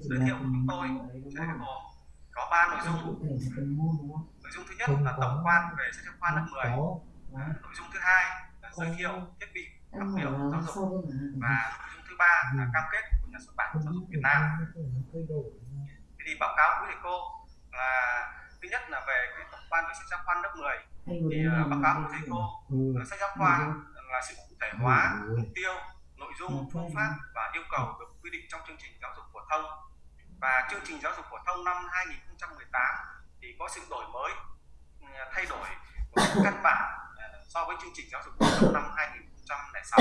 giới thiệu của chúng tôi sẽ gồm có ba nội dung. nội dung thứ nhất là tổng quan về sách giáo khoa lớp 10 nội dung thứ hai là giới thiệu thiết bị học liệu giáo dục. và nội dung thứ ba là cam kết của nhà xuất bản giáo dục Việt Nam. thì báo cáo quý thầy cô là thứ nhất là về cái tổng quan về sách giáo khoa lớp 10 thì uh, báo cáo của thầy cô là sách giáo khoa là sự cụ thể hóa mục tiêu dung phương pháp và yêu cầu được quy định trong chương trình giáo dục phổ thông. Và chương trình giáo dục phổ thông năm 2018 thì có sự đổi mới thay đổi một căn bản so với chương trình giáo dục phổ thông năm 2006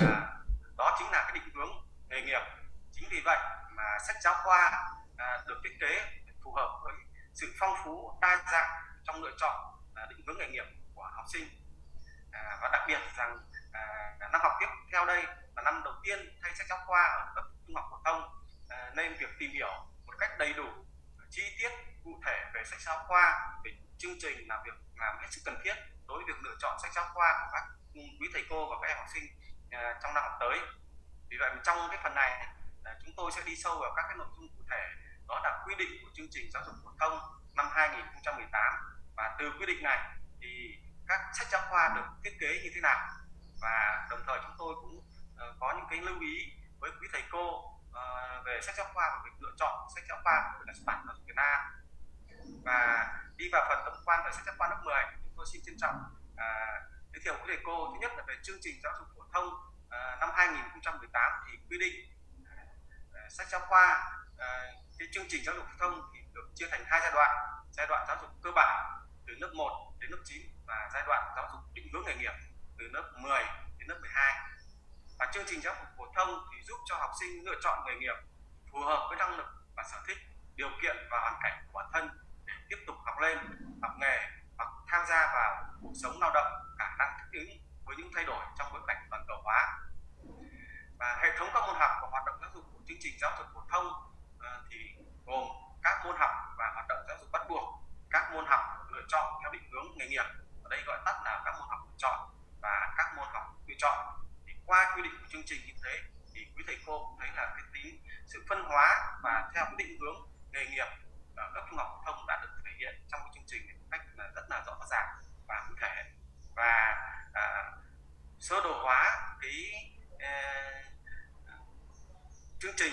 à, đó chính là cái định hướng nghề nghiệp. Chính vì vậy mà sách giáo khoa à, được thiết kế phù hợp với sự phong phú đa dạng trong lựa chọn à, định hướng nghề nghiệp của học sinh. À, và đặc biệt rằng à, năm học tiếp theo đây là năm đầu tiên thay sách giáo khoa ở cấp trung học phổ thông à, nên việc tìm hiểu một cách đầy đủ chi tiết cụ thể về sách giáo khoa về chương trình là việc làm hết sức cần thiết đối với việc lựa chọn sách giáo khoa của các quý thầy cô và các em học sinh à, trong năm học tới. Vì vậy trong cái phần này à, chúng tôi sẽ đi sâu vào các cái nội dung cụ thể đó là quy định của chương trình giáo dục phổ thông năm 2018 và từ quy định này thì các sách giáo khoa được thiết kế như thế nào? Và đồng thời chúng tôi cũng uh, có những cái lưu ý với quý thầy cô uh, về sách giáo khoa và việc lựa chọn sách giáo khoa của nhà xuất bản giáo dục Việt Nam. Và đi vào phần tổng quan về sách giáo khoa lớp 10 chúng tôi xin trân trọng uh, giới thiệu quý thầy cô. Thứ nhất là về chương trình giáo dục phổ thông uh, năm 2018 thì quy định uh, sách giáo khoa uh, cái chương trình giáo dục phổ thông thì được chia thành hai giai đoạn. Giai đoạn giáo dục cơ bản từ lớp 1 đến lớp 9 và giai đoạn giáo dục định hướng nghề nghiệp từ lớp 10 đến lớp 12 và chương trình giáo dục phổ thông thì giúp cho học sinh lựa chọn nghề nghiệp phù hợp với năng lực và sở thích, điều kiện và hoàn cảnh của bản thân để tiếp tục học lên, học nghề hoặc tham gia vào cuộc sống lao động, khả năng thích ứng với những thay đổi trong bối cảnh toàn cầu hóa. Và hệ thống các môn học và hoạt động giáo dục của chương trình giáo dục phổ thông ờ, thì gồm các môn học và hoạt động giáo dục bắt buộc, các môn học lựa chọn theo định hướng nghề nghiệp. Ở đây gọi tắt là các môn học lựa chọn lựa chọn. Thì qua quy định của chương trình như thế thì quý thầy cô cũng thấy là cái tính sự phân hóa và theo cái định hướng nghề nghiệp ở cấp trung học phổ thông đã được thể hiện trong cái chương trình một cách rất là rõ ràng và cụ thể. Và à, sơ đồ hóa cái à, chương trình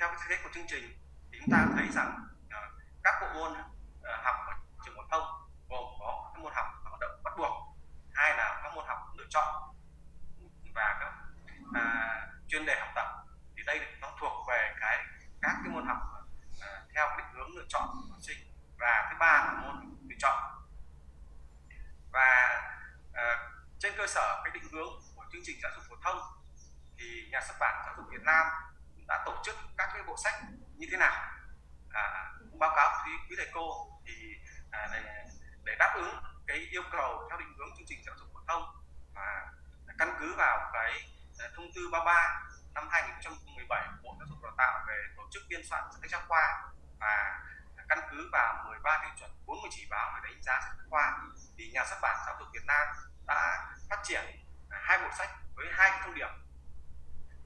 theo cái thiết của chương trình thì chúng ta thấy rằng à, các bộ môn à, học ở trường phổ thông gồm có các môn học hoạt động bắt buộc hai là các môn học lựa chọn à, chuyên đề học tập thì đây nó thuộc về cái các cái môn học à, theo định hướng lựa chọn của học sinh. Và thứ ba là môn lựa chọn. Và à, trên cơ sở cái định hướng của chương trình giáo dục phổ thông thì nhà xuất bản giáo dục Việt Nam đã tổ chức các cái bộ sách như thế nào. À, cũng báo cáo quý, quý thầy cô thì à, để, để đáp ứng cái yêu cầu theo định hướng chương trình giáo dục phổ thông và căn cứ vào cái thông tư 33 năm 2017 của Bộ Giáo dục Đào tạo về tổ chức biên soạn sách giáo khoa và căn cứ vào 13 tiêu chuẩn 40 chỉ báo về đánh giá sách giáo khoa, thì nhà xuất bản giáo dục Việt Nam đã phát triển hai bộ sách với hai thông điệp.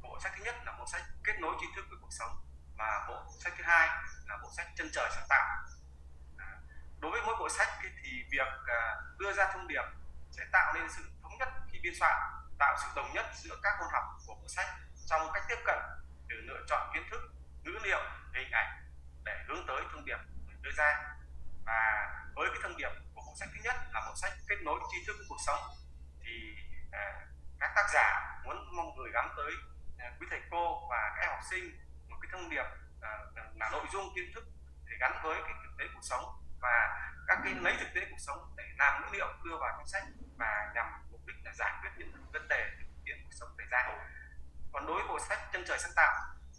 Bộ sách thứ nhất là bộ sách kết nối tri thức với cuộc sống và bộ sách thứ hai là bộ sách chân trời sáng tạo. À, đối với mỗi bộ sách thì việc à, đưa ra thông điệp sẽ tạo nên sự thống nhất khi biên soạn tạo sự đồng nhất giữa các môn học của bộ sách trong cách tiếp cận từ lựa chọn kiến thức ngữ liệu hình ảnh để hướng tới thông điệp đưa ra. Và với cái thông điệp của bộ sách thứ nhất là bộ sách kết nối tri thức với cuộc sống thì à, các tác giả muốn mong gửi gắm tới à, quý thầy cô và các em học sinh một cái thông điệp à, là nội dung kiến thức để gắn với cái thực tế cuộc sống và các cái lấy thực tế cuộc sống để làm ngữ liệu đưa vào trong sách và nhằm là giải quyết những vấn đề thực tiễn cuộc sống xảy ra. Còn đối với bộ sách chân trời sáng tạo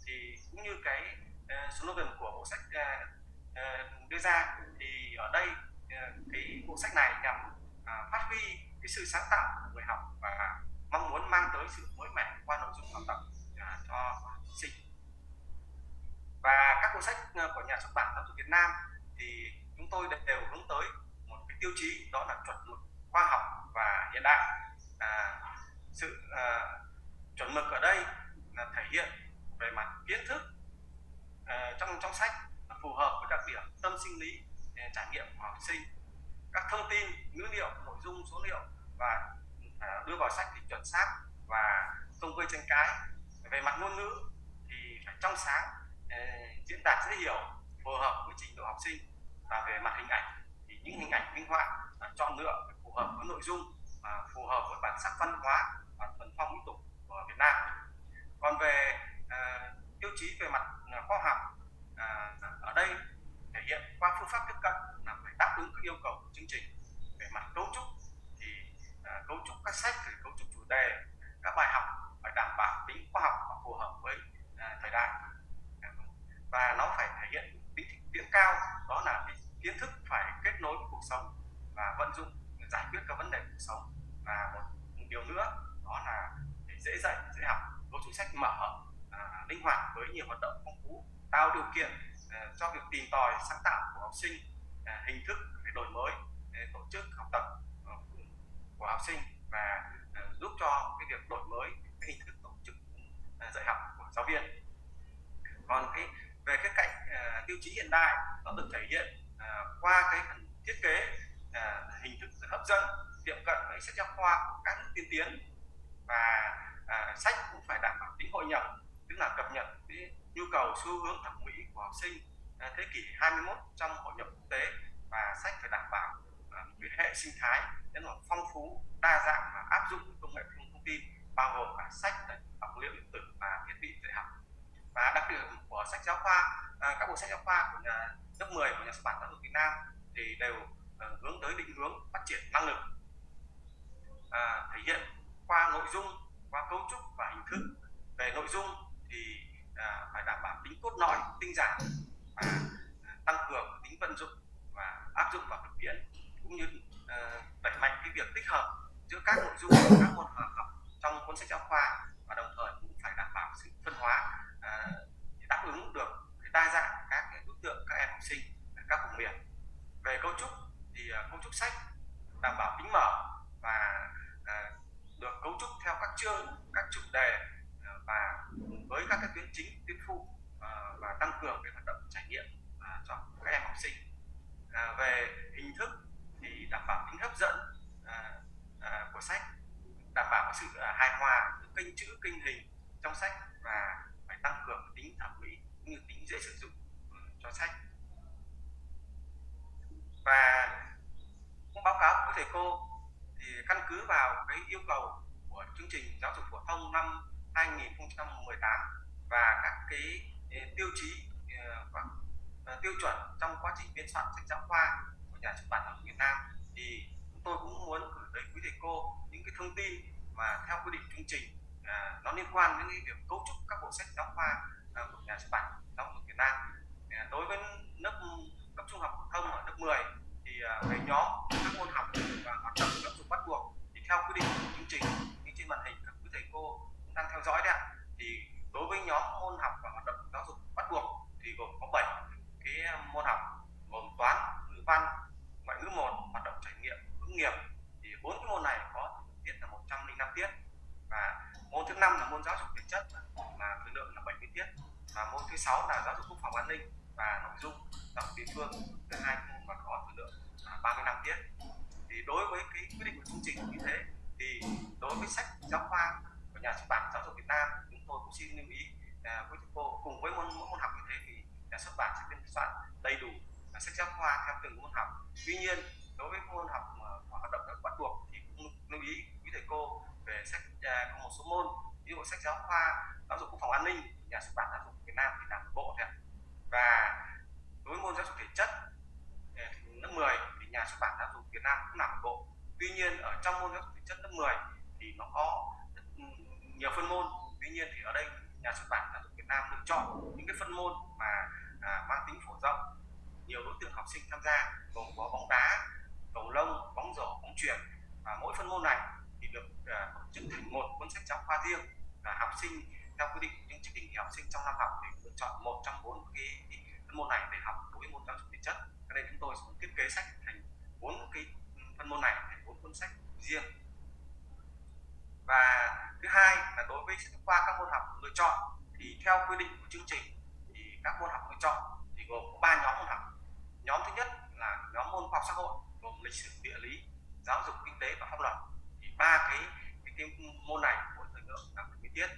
thì cũng như cái ờ, uh, slogan của bộ sách uh, uh, đưa ra thì ở đây uh, cái bộ sách này nhằm uh, phát huy cái sự sáng tạo của người học và mong muốn mang tới sự mới mẻ qua nội dung học tập uh, cho sinh. Và các cuốn sách của nhà xuất bản giáo dục Việt Nam thì chúng tôi đều hướng tới một cái tiêu chí đó là chuẩn mực khoa học và hiện đại sự à, chuẩn mực ở đây là thể hiện về mặt kiến thức à, trong trong sách phù hợp với đặc điểm tâm sinh lý trải nghiệm của học sinh. Các thông tin ngữ liệu nội dung số liệu và à, đưa vào sách thì chuẩn xác và không gây tranh cãi. Về mặt ngôn ngữ thì phải trong sáng diễn đạt dễ hiểu phù hợp với trình độ học sinh. Và về mặt hình ảnh thì những hình ảnh minh họa chọn lựa phù hợp với nội dung và phù hợp với bản sắc văn hóa và thuần phong mỹ tục của Việt Nam. Còn về uh, tiêu chí về mặt ờ, khoa học uh, ở đây thể hiện qua phương pháp tiếp cận là phải đáp ứng các yêu cầu của chương trình. Về mặt cấu trúc thì uh, cấu trúc các sách thì cấu trúc chủ đề các bài học phải đảm bảo tính khoa học và phù hợp với uh, thời đại. Và nó phải thể hiện tính tiễn cao đó là kiến thức phải kết nối với cuộc sống và vận dụng giải quyết các vấn đề cuộc sống. Và một điều nữa dễ dạy dễ học. Cấu trúc sách mở à, linh hoạt với nhiều hoạt động phong phú tạo điều kiện à, cho việc tìm tòi sáng tạo của học sinh à, hình thức để đổi mới để tổ chức học tập ờ, của học sinh và à, giúp cho cái việc đổi mới cái hình thức tổ chức à, dạy học của giáo viên. Còn cái về cái cạnh uh, tiêu chí hiện đại nó được thể hiện uh, qua cái phần thiết kế uh, hình thức hấp dẫn tiệm cận với sách giáo khoa của các nước tiên tiến và à, sách cũng phải đảm bảo tính hội nhập tức là cập nhật cái nhu cầu xu hướng thẩm mỹ của học sinh à, thế kỷ 21 trong hội nhập quốc tế. Và sách phải đảm bảo à, uh, cái hệ sinh thái rất là phong phú đa dạng và áp dụng công nghệ thông tin bao gồm cả sách học liệu điện tử và thiết bị dạy học. Và đặc điểm của sách giáo khoa à, các bộ sách giáo khoa của nhà lớp 10 của nhà xuất bản giáo dục Việt Nam thì đều à, hướng tới định hướng phát triển năng lực à, thể hiện qua nội dung qua cấu trúc và hình thức. Về nội dung thì à, phải đảm bảo tính cốt lõi tinh giản và à, tăng cường tính vận dụng và áp dụng vào thực tiễn cũng như à, đẩy mạnh cái việc tích hợp giữa các nội dung của các môn học trong cuốn sách giáo khoa và đồng thời cũng phải đảm bảo sự phân hóa à, đáp ứng được đa dạng các đối tượng các em học sinh các vùng miền. Về cấu trúc thì ờ, cấu trúc sách đảm bảo tính mở và à, được cấu trúc theo các chương, các chủ đề ờ, và với các cái tuyến chính, tuyến phụ ờ, và tăng cường cái hoạt động trải nghiệm ờ, cho các em học sinh. Về hình thức thì đảm bảo tính hấp dẫn của sách, đảm bảo sự hài hòa kênh chữ, kênh hình trong sách và phải tăng cường tính thẩm mỹ cũng như tính dễ sử dụng cho sách và cũng báo cáo với thầy cô thì căn cứ vào cái yêu cầu của chương trình giáo dục phổ thông năm 2018 và các cái ờ, tiêu chí ờ, và ờ, tiêu chuẩn trong quá trình biên soạn sách giáo khoa của nhà xuất bản giáo dục Việt Nam thì chúng tôi cũng muốn gửi tới quý thầy cô những cái thông tin mà theo quy định chương trình à, nó liên quan đến việc cấu trúc các bộ sách giáo khoa à, của nhà xuất bản giáo dục Việt Nam. À, đối với lớp cấp trung học phổ thông ở lớp 10 thì à, về nhóm các môn học và hoạt động lớp dục bắt buộc thì theo quy định của chương trình như trên màn hình các quý thầy cô cũng đang theo dõi đấy ạ. Thì đối với nhóm môn học và hoạt động giáo dục bắt buộc thì gồm có 7 cái ờ, môn học gồm toán, ngữ văn, ngoại ngữ một, hoạt động trải nghiệm, hướng nghiệp. Thì bốn cái môn này có tiết là 105 tiết. Và môn thứ năm là môn giáo dục thể chất mà thời lượng là 70 tiết. Và môn thứ sáu là giáo dục quốc phòng an ninh và nội dung giáo dục địa phương. Thứ hai môn và có thời lượng là 35 tiết. Thì đối với cái quyết định của chương trình như thế thì đối với sách giáo khoa của nhà xuất bản giáo dục Việt Nam chúng tôi cũng xin lưu ý à, với cô cùng với môn mỗi môn học như thế thì nhà xuất bản sẽ biên soạn đầy đủ à, sách giáo khoa theo từng môn học. Tuy nhiên đối với môn học à, hoạt động bắt buộc thì cũng lưu ý quý thầy cô về sách à, có một số môn ví dụ sách giáo khoa giáo dục quốc phòng an ninh nhà xuất bản giáo dục Việt Nam thì làm một bộ thôi và đối với môn giáo dục thể chất à, lớp 10 thì nhà xuất bản giáo dục Việt Nam cũng làm một bộ. Tuy nhiên ở trong môn giáo dục thể chất lớp 10 thì nó có ừ, nhiều phân môn. Tuy nhiên thì ở đây nhà xuất bản giáo dục Việt Nam lựa chọn những cái phân môn mà à, mang tính phổ rộng. Nhiều đối tượng học sinh tham gia gồm có bóng đá cầu lông bóng rổ bóng chuyền. Và mỗi phân môn này thì được à, tổ chức thành một cuốn sách giáo khoa riêng. Và học sinh theo quy định những chương trình thì học sinh trong năm học thì lựa chọn một trong bốn cái, phân môn này để học đối với môn giáo dục thể chất. Cho nên chúng tôi sẽ thiết kế sách thành bốn cái ừ, phân môn này thành bốn cuốn sách riêng và thứ hai là đối với sách khoa các môn học lựa chọn thì theo quy định của chương trình thì các môn học lựa chọn thì gồm có ba nhóm môn học. Nhóm thứ nhất là nhóm môn học xã hội gồm lịch sử địa lý giáo dục kinh tế và pháp luật. Thì ba cái, cái, cái môn này mỗi thời lượng là 70 tiết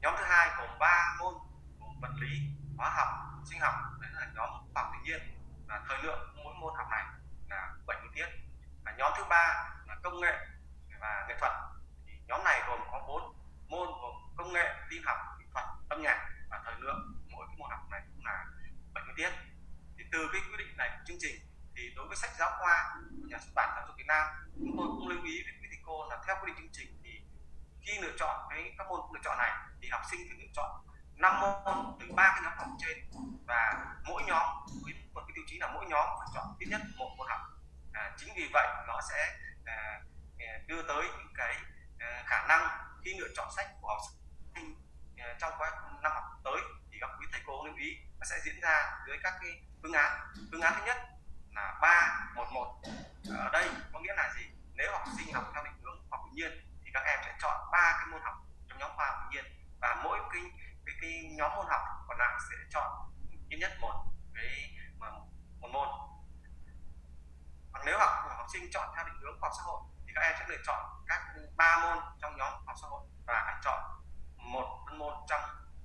nhóm thứ hai gồm ba môn gồm vật lý hóa học sinh học đấy là nhóm khoa học tự nhiên. Và thời lượng mỗi môn học này là 70 tiết. Và nhóm thứ ba là công nghệ và nghệ thuật nhóm này gồm có bốn môn gồm công nghệ tin học kỹ thuật âm nhạc và thời lượng. Mỗi cái môn học này cũng là 70 tiết. Thì từ cái quy định này của chương trình thì đối với sách giáo khoa của nhà xuất bản giáo dục Việt Nam chúng tôi cũng lưu ý với quý thầy cô là theo quy định chương trình thì khi lựa chọn cái các môn lựa chọn này thì học sinh phải lựa chọn năm môn từ ba cái nhóm học trên. Và mỗi nhóm với một cái tiêu chí là mỗi nhóm phải chọn ít nhất một môn học. À, chính vì vậy nó sẽ à, à đưa tới những cái Ờ, khả năng khi lựa chọn sách của học sinh ờ, trong quá năm học tới thì các quý thầy cô lưu ý nó sẽ diễn ra dưới các cái phương án. Phương án thứ nhất là ba một một. Ở đây có nghĩa là gì? Nếu học sinh học theo định hướng học tự nhiên thì các em sẽ chọn ba cái môn học trong nhóm khoa học tự nhiên và mỗi cái cái, cái nhóm môn học còn lại sẽ chọn ít nhất một cái một môn. Còn nếu học học sinh chọn theo định hướng khoa học xã hội thì các em sẽ lựa chọn ba môn trong nhóm học xã hội và phải chọn một phân môn trong,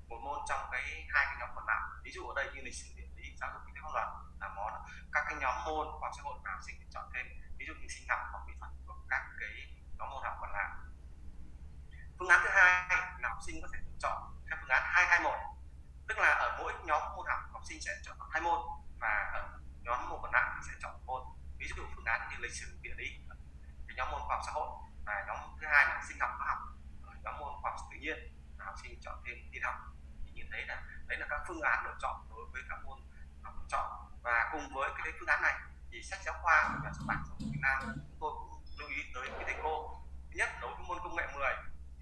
một môn trong cái hai cái nhóm còn lại. Ví dụ ở đây như lịch sử địa lý, giáo dục kinh tế pháp luật là món các cái nhóm môn khoa học xã hội nào học sinh chọn thêm. Ví dụ như sinh học hoặc mỹ thuật hoặc các cái nhóm môn học còn lại. Phương án thứ hai là học sinh có thể chọn theo phương án 221 tức là ở mỗi nhóm môn học học sinh sẽ chọn hai môn và ở nhóm môn còn lại sẽ chọn một môn. Ví dụ phương án như lịch sử, địa lý nhóm môn khoa học xã hội và nhóm thứ hai là sinh học hóa học. Ờ, nhóm môn khoa học tự nhiên là học sinh chọn thêm tin học. Thì như thế là đấy là các phương án lựa chọn đối với các môn học chọn. Và cùng với cái phương án này thì sách giáo khoa của nhà xuất bản giáo dục Việt Nam. Chúng tôi cũng lưu ý tới cái thầy cô. Thứ nhất đối với môn công nghệ 10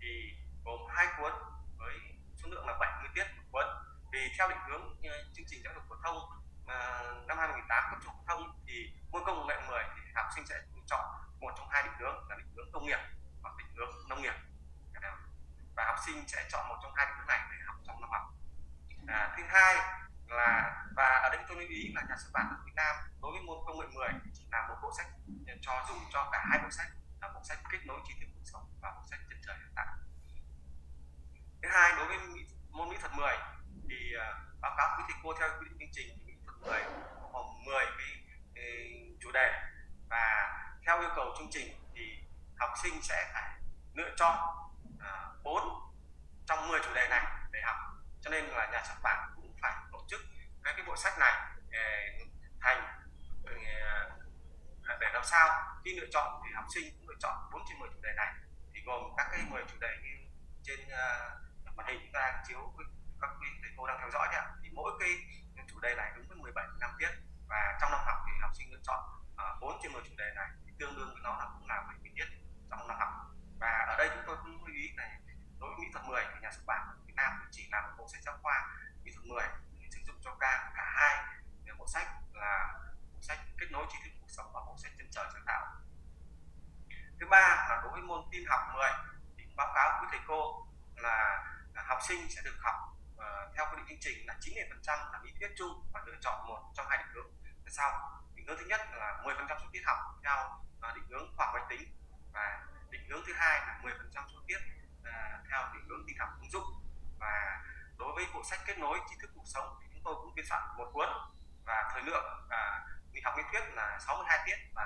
thì gồm hai cuốn với số lượng là 70 tiết một cuốn. Vì theo định hướng chương trình giáo dục phổ thông uh, năm 2018 cấp trung phổ thông thì môn công nghệ 10 thì học sinh sẽ chọn một trong hai định hướng công nghiệp hoặc định hướng nông nghiệp. Và học sinh sẽ chọn một trong hai định hướng này để học trong năm học. À, thứ hai là và ở đây tôi lưu ý là nhà xuất bản ở Việt Nam đối với môn công nghệ 10 chỉ là một bộ sách cho dùng cho cả hai bộ sách là bộ sách kết nối tri thức cuộc sống và bộ sách chân trời hiện tại. Thứ hai đối với môn mỹ thuật 10 thì uh, báo cáo quý thầy cô theo quy định chương trình thì mỹ thuật 10 gồm 10 cái, cái chủ đề. Và theo yêu cầu chương trình học sinh sẽ phải lựa chọn à, uh, 4 trong 10 chủ đề này để học. Cho nên là nhà xuất bản cũng phải tổ chức các cái bộ sách này để thành ờ, à, để làm sao khi lựa chọn thì học sinh cũng lựa chọn 4 trên 10 chủ đề này. Thì gồm các cái 10 chủ đề như trên uh, màn hình chúng ta đang chiếu các quý thầy cô đang theo dõi nhé thì mỗi cái chủ đề này đúng với 17 năm tiết và trong năm học thì học sinh lựa chọn uh, 4 trên 10 chủ đề này thì tương đương với nó là cũng là 70 tiết trong học và ở đây chúng tôi cũng lưu ý này đối với mỹ thuật 10 thì nhà xuất bản Việt Nam chỉ là một bộ sách giáo khoa mỹ thuật 10 sử dụng cho cả cả hai. Bộ sách là bộ sách kết nối tri thức cuộc sống và bộ sách chân trời sáng tạo. Thứ ba là đối với môn tin học 10 thì báo cáo với thầy cô là, là học sinh sẽ được học uh, theo quy định chương trình là 90 phần trăm là lý thuyết chung và lựa chọn một trong hai định hướng. Sau định hướng thứ nhất là 10 phần trăm số tiết học theo uh, định hướng khoa học máy tính và hướng thứ hai là 10 phần trăm số tiết uh, theo định hướng tin học ứng dụng. Và đối với bộ sách kết nối tri thức cuộc sống thì chúng tôi cũng biên soạn một cuốn. Và thời lượng uh, học lý thuyết là 62 tiết và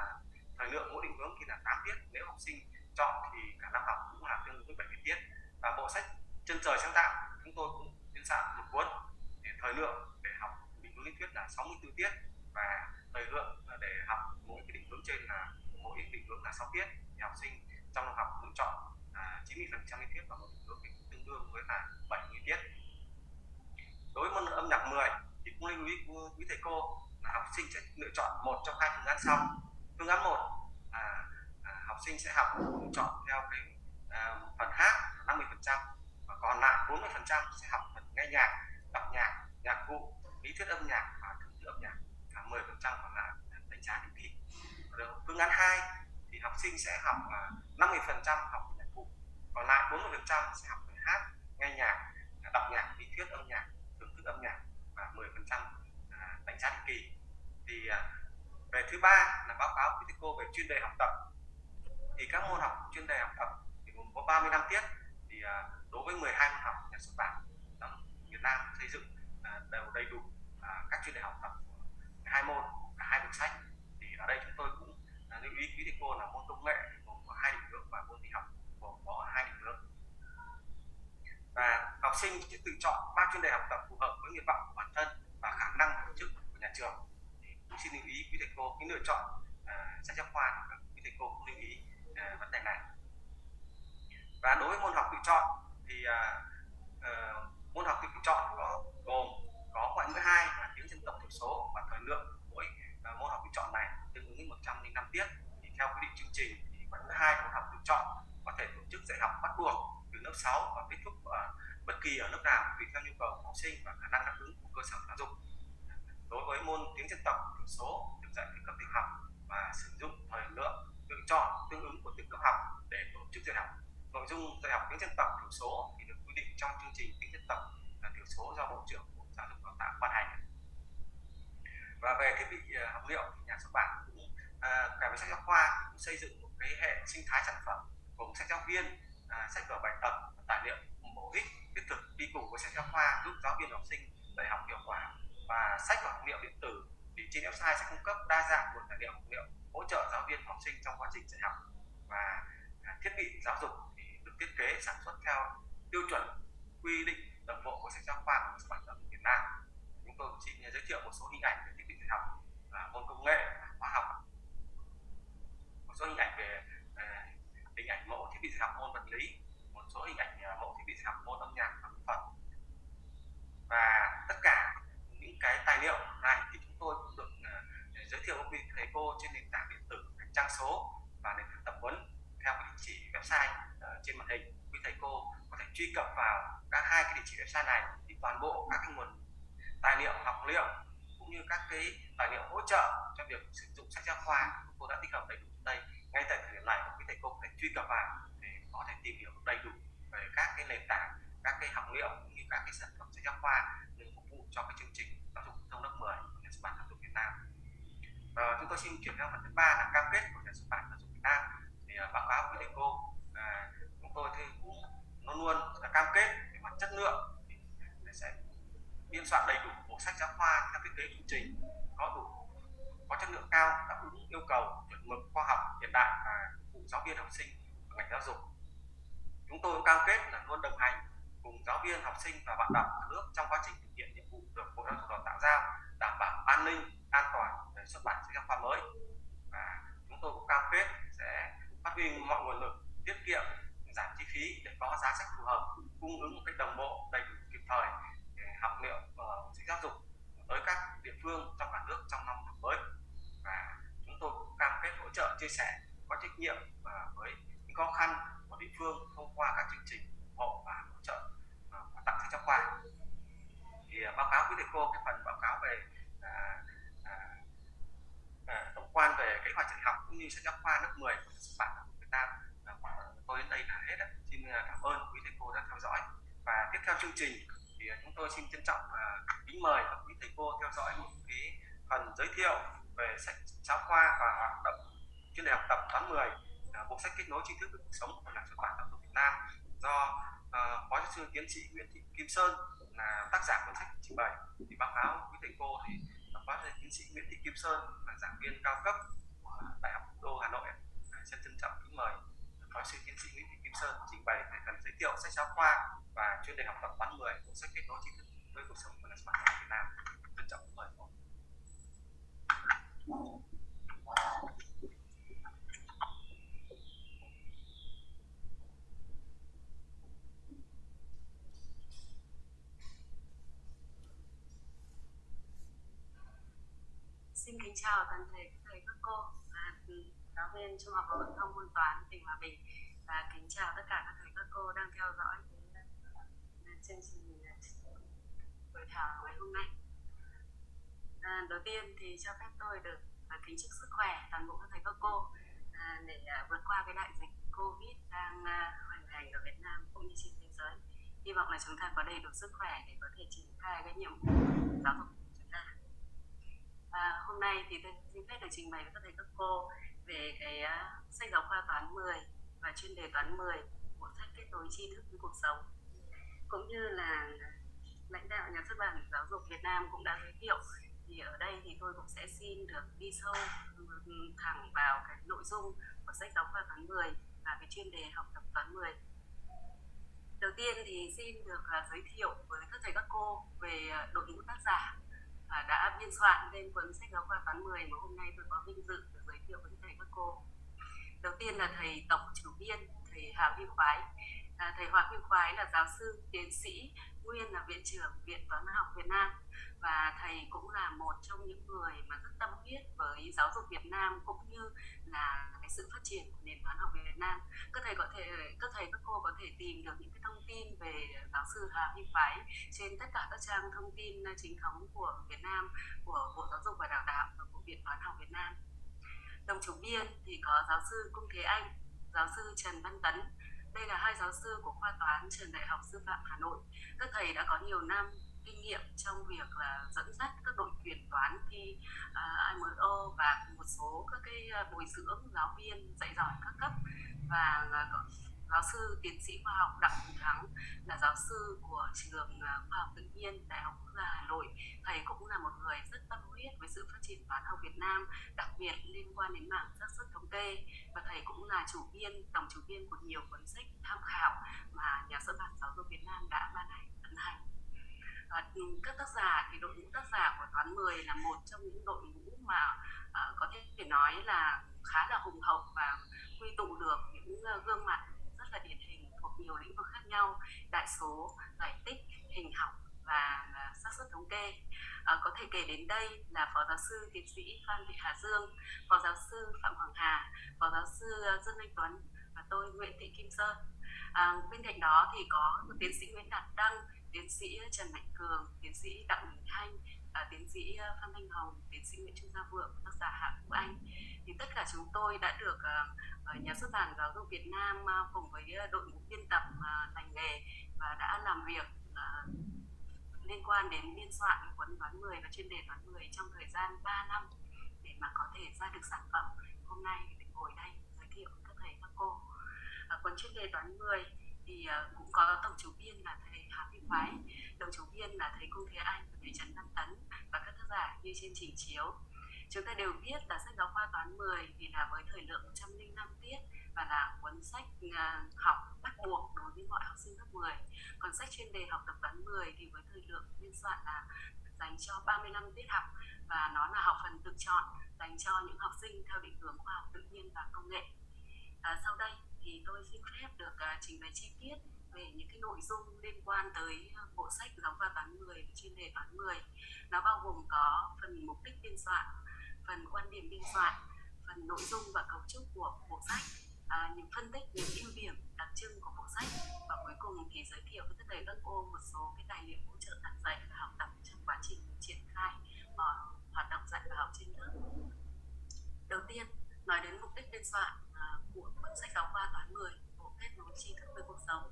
thời lượng mỗi định hướng thì là 8 tiết. Nếu học sinh chọn thì cả năm học cũng là tương đương với 70 tiết. Và bộ sách chân trời sáng tạo chúng tôi cũng biên soạn một cuốn để thời lượng để học định hướng lý thuyết là 64 tiết. Và thời lượng à, để học mỗi cái định hướng trên là mỗi định hướng là 6 tiết. Thì học sinh trong năm học lựa chọn à, 90 phần trăm lý thuyết và một định hướng tương đương với là 70 tiết đối với môn âm nhạc 10 thì cũng lưu ý quý thầy cô là học sinh sẽ lựa chọn một trong hai phương án sau. Phương án một à, à, học sinh sẽ học chọn theo cái à, phần hát 50 phần trăm và còn lại 40 phần trăm sẽ học phần nghe nhạc đọc nhạc nhạc cụ lý thuyết âm nhạc và thưởng thức âm nhạc và 10 phần trăm còn lại đánh giá định kỳ. Phương án 2 thì học sinh sẽ học à, 50 phần trăm học nhạc cụ, còn lại 40 phần trăm sẽ học về hát, nghe nhạc à, đọc nhạc, lý thuyết âm nhạc, thưởng thức âm nhạc và 10 phần trăm à, đánh giá định kỳ. Thì à, về thứ ba là báo cáo với cô về chuyên đề học tập. Thì các môn học chuyên đề học tập thì gồm có 30 năm tiết. Thì đối với 12 môn học nhà xuất bản Việt Nam xây dựng đều đầy đủ các chuyên đề học tập hai môn cả hai bộ sách. Thì ở đây chúng tôi cũng lưu ý quý thầy cô là môn công nghệ gồm có hai định hướng và môn tin học gồm có hai định hướng và học sinh sẽ tự chọn ba chuyên đề học tập phù hợp với nguyện vọng của bản thân và khả năng tổ chức của nhà trường. Thì cũng xin lưu ý quý thầy cô cái lựa chọn uh, sách giáo khoa quý thầy cô cũng lưu ý uh, vấn đề này và đối với môn học tự chọn thì uh, uh, môn học tự chọn có gồm có ngoại ngữ hai là tiếng dân tộc thiểu số và thời lượng mỗi uh, môn học tự chọn này tương ứng với 105 tiết thì theo quy định chương trình thì ngoại ngữ hai môn học tự chọn có thể tổ chức dạy học bắt buộc từ lớp 6 và kết thúc ở bất kỳ ở lớp nào tùy theo nhu cầu của học sinh và khả năng đáp ứng của cơ sở giáo dục đối với môn tiếng dân tộc thiểu số được dạy từ cấp tiểu học và sử dụng thời lượng tự chọn tương ứng của từng cấp học để tổ chức dạy học nội dung dạy học tiếng dân tộc thiểu số thì được quy định trong chương trình tiếng dân tộc là thiểu số do bộ trưởng bộ giáo dục đào tạo ban hành và về thiết bị ờ, học liệu thì nhà xuất bản cũng à, cả về sách giáo khoa cũng xây dựng một cái hệ sinh thái sản phẩm gồm sách giáo viên à, sách vở bài tập tài liệu bổ ích thiết thực đi cùng với sách giáo khoa giúp giáo viên học sinh dạy học hiệu quả và sách và học liệu điện tử thì trên website sẽ cung cấp đa dạng nguồn tài liệu học liệu hỗ trợ giáo viên học sinh trong quá trình dạy học và à, thiết bị giáo dục thì được thiết kế sản xuất theo tiêu chuẩn quy định đồng bộ của sách giáo khoa của xuất bản giáo dục Việt Nam chúng tôi xin giới thiệu một số hình ảnh về thiết bị dạy học và môn công nghệ hóa học một số hình ảnh về hình ảnh mẫu thiết bị dạy học môn vật lý một số hình ảnh à, mẫu thiết bị dạy học môn âm nhạc và mỹ thuật và tất cả những cái tài liệu này thì chúng tôi cũng được uh, giới thiệu với quý thầy cô trên nền tảng điện tử trang số và nền tảng tập huấn theo cái địa chỉ website uh, trên màn hình quý thầy cô có thể truy cập vào các hai cái địa chỉ website này thì toàn bộ các cái nguồn tài liệu học liệu cũng như các cái tài liệu hỗ trợ cho việc sử dụng sách giáo khoa cô đã tích hợp đầy đủ đây. Ngay tại thời điểm này quý thầy cô có thể truy cập vào để có thể tìm hiểu đầy đủ về các cái nền tảng các cái học liệu cũng như các cái sản phẩm sách giáo khoa để phục vụ cho cái chương trình giáo dục thông lớp 10 của nhà xuất bản giáo dục Việt Nam. À, chúng tôi xin chuyển sang phần thứ ba là cam kết của nhà xuất bản giáo dục Việt Nam. Thì à, báo cáo với thầy cô à, chúng tôi thì cũng luôn luôn là cam kết về mặt chất lượng. Thì sẽ biên soạn đầy đủ bộ sách giáo khoa, theo thiết kế chương trình, có đủ, có chất lượng cao, đáp ứng yêu cầu chuẩn mực khoa học hiện đại và phục vụ giáo viên học sinh và ngành giáo dục. Chúng tôi cũng cam kết là luôn đồng hành cùng giáo viên, học sinh và bạn đọc cả nước trong quá trình thực hiện nhiệm vụ được bộ giáo dục đào tạo giao, đảm bảo an ninh, an toàn để xuất bản sách giáo khoa mới. Và chúng tôi cũng cam kết sẽ phát huy mọi nguồn lực, tiết kiệm giảm chi phí để có giá sách phù hợp cung ứng một cách đồng bộ đầy đủ kịp thời để học liệu uh, sách giáo dục tới các địa phương trong cả nước trong năm học mới. Và chúng tôi cũng cam kết hỗ trợ chia sẻ có trách nhiệm và với những khó khăn của địa phương thông qua các chương trình ủng hộ và hỗ trợ ờ, và tặng sách giáo khoa. Thì ờ, báo cáo với thầy cô cái phần báo cáo về à, à, à, tổng quan về kế hoạch dạy học cũng như sách giáo khoa lớp 10 của xuất bản của Việt Nam. Tôi đến đây là hết đấy. À, cảm ơn quý thầy cô đã theo dõi. Và tiếp theo chương trình thì à, chúng tôi xin trân trọng và kính mời các quý thầy cô theo dõi một cái phần giới thiệu về sách giáo khoa và hoạt động chuyên đề học tập toán 10 à, bộ sách kết nối tri thức với cuộc sống của nhà xuất bản giáo dục Việt Nam do uh, phó giáo sư tiến sĩ Nguyễn Thị Kim Sơn là tác giả cuốn sách trình bày. Thì báo cáo quý thầy cô thì phó giáo sư tiến sĩ Nguyễn Thị Kim Sơn là giảng viên cao cấp của Đại học đô Hà Nội. Xin trân trọng kính mời phó sư tiến sĩ Nguyễn Thị Kim Sơn trình bày về phần giới thiệu sách giáo khoa và chuyên đề học tập toán 10 của sách kết nối tri thức với cuộc sống của nhà xuất Việt Nam trân trọng mời cô. xin kính chào toàn thể các thầy, các cô giáo viên trung học phổ thông môn toán tỉnh hòa bình. Và kính chào tất cả các thầy các cô đang theo dõi chương trình à, buổi thảo ngày hôm nay. À, đầu tiên thì cho phép tôi được à, kính chúc sức khỏe toàn bộ các thầy các cô à, để à, vượt qua cái đại dịch covid đang à, hoành hành ở Việt Nam cũng như trên thế giới. Hy vọng là chúng ta có đầy đủ sức khỏe để có thể triển khai cái nhiệm vụ giáo dục à, hôm nay thì tôi xin phép được trình bày với các thầy các cô về cái uh, sách giáo khoa toán 10 và chuyên đề toán 10 của sách kết nối tri thức với cuộc sống. Cũng như là lãnh đạo nhà xuất bản giáo dục Việt Nam cũng đã giới thiệu thì ở đây thì tôi cũng sẽ xin được đi sâu thẳng vào cái nội dung của sách giáo khoa toán 10 và cái chuyên đề học tập toán 10 đầu tiên thì xin được uh, giới thiệu với các thầy các cô về uh, đội ngũ tác giả đã biên soạn lên cuốn sách giáo khoa toán 10 mà hôm nay tôi có vinh dự được giới thiệu với thầy các cô. Đầu tiên là thầy tổng chủ biên thầy Hà Huy Khoái. À, thầy Hoàng Huy Khoái là giáo sư tiến sĩ nguyên là viện trưởng viện toán học Việt Nam và thầy cũng là một trong những người mà rất tâm huyết với giáo dục Việt Nam cũng như là cái sự phát triển của nền toán học Việt Nam. Các thầy có thể, các thầy, các cô có thể tìm được những cái thông tin về giáo sư Hà Huy Phái trên tất cả các trang thông tin ờ, chính thống của Việt Nam, của Bộ Giáo dục và Đào tạo và của Viện Toán học Việt Nam. Đồng chủ biên thì có giáo sư Cung Thế Anh, giáo sư Trần Văn Tấn. Đây là hai giáo sư của khoa toán trường Đại học Sư phạm Hà Nội. Các thầy đã có nhiều năm kinh nghiệm trong việc là dẫn dắt các đội tuyển toán thi à, uh, IMO và một số các cái à, bồi dưỡng giáo viên dạy giỏi các cấp. Và uh, giáo sư tiến sĩ khoa học đặng hùng thắng là giáo sư của trường khoa học tự nhiên đại học quốc gia hà nội. Thầy cũng là một người rất tâm huyết với sự phát triển toán học việt nam đặc biệt liên quan đến mảng xác suất thống kê. Và thầy cũng là chủ biên tổng chủ biên của nhiều cuốn sách tham khảo mà nhà xuất bản giáo dục việt nam đã ban hành ấn hành à, các tác giả thì đội ngũ tác giả của toán 10 là một trong những đội ngũ mà uh, có thể nói là khá là hùng hậu và quy tụ được những uh, gương mặt rất là điển hình thuộc nhiều lĩnh vực khác nhau đại số giải tích hình học và uh, xác suất thống kê. À, có thể kể đến đây là phó giáo sư tiến sĩ phan thị hà dương phó giáo sư phạm hoàng hà phó giáo sư dương anh tuấn và tôi nguyễn thị kim sơn. À, bên cạnh đó thì có tiến sĩ nguyễn đạt đăng tiến sĩ ờ, Trần Mạnh Cường, tiến sĩ Đặng Đình Thanh, à, tiến sĩ ờ, Phan Thanh Hồng, tiến sĩ Nguyễn Trung Gia Vượng, tác giả Hạ Vũ Anh. Thì tất cả chúng tôi đã được uh, nhà xuất bản giáo dục Việt Nam uh, cùng với đội ngũ biên tập uh, nghề và đã làm việc uh, liên quan đến biên soạn cuốn toán 10 và chuyên đề toán 10 trong thời gian 3 năm để mà có thể ra được sản phẩm hôm nay để ngồi đây giới thiệu các thầy các cô. Uh, cuốn chuyên đề toán 10 thì uh, cũng có tổng chủ biên là thầy Hà Thị Phái, đồng chủ biên là thầy Cung Thế Anh và thầy Trần Văn Tấn và các tác giả như trên trình chiếu. Chúng ta đều biết là sách giáo khoa toán 10 thì là với thời lượng 105 tiết và là cuốn sách uh, học bắt buộc đối với mọi học sinh lớp 10. Còn sách chuyên đề học tập toán 10 thì với thời lượng biên soạn là dành cho 35 tiết học và nó là học phần tự chọn dành cho những học sinh theo định hướng khoa học tự nhiên và công nghệ. À, sau đây thì tôi xin phép được uh, trình bày chi tiết về những cái nội dung liên quan tới à, bộ sách giáo khoa toán 10 chuyên đề toán 10 nó bao gồm có phần mục đích biên soạn phần quan điểm biên soạn phần nội dung và cấu trúc của bộ sách à, những phân tích những ưu điểm đặc trưng của bộ sách. Và cuối cùng thì giới thiệu với tất thầy các cô một số cái tài liệu hỗ trợ giảng dạy và học tập trong quá trình triển khai uh, hoạt động dạy và học trên lớp. Đầu tiên nói đến mục đích biên soạn của cuốn sách giáo khoa toán 10 bộ kết nối tri thức với cuộc sống.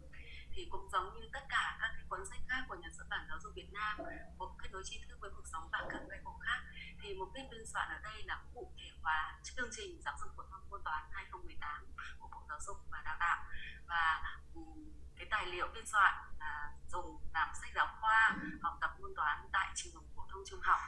Thì cũng giống như tất cả các cái cuốn sách khác của nhà xuất bản giáo dục Việt Nam bộ kết nối tri thức với cuộc sống và các cái bộ khác thì mục đích biên soạn ở đây là cụ thể hóa chương trình giáo dục phổ thông môn toán 2018 của Bộ Giáo dục và Đào tạo. Và cái tài liệu biên soạn là dùng làm sách giáo khoa học tập môn toán tại trường phổ thông trung học.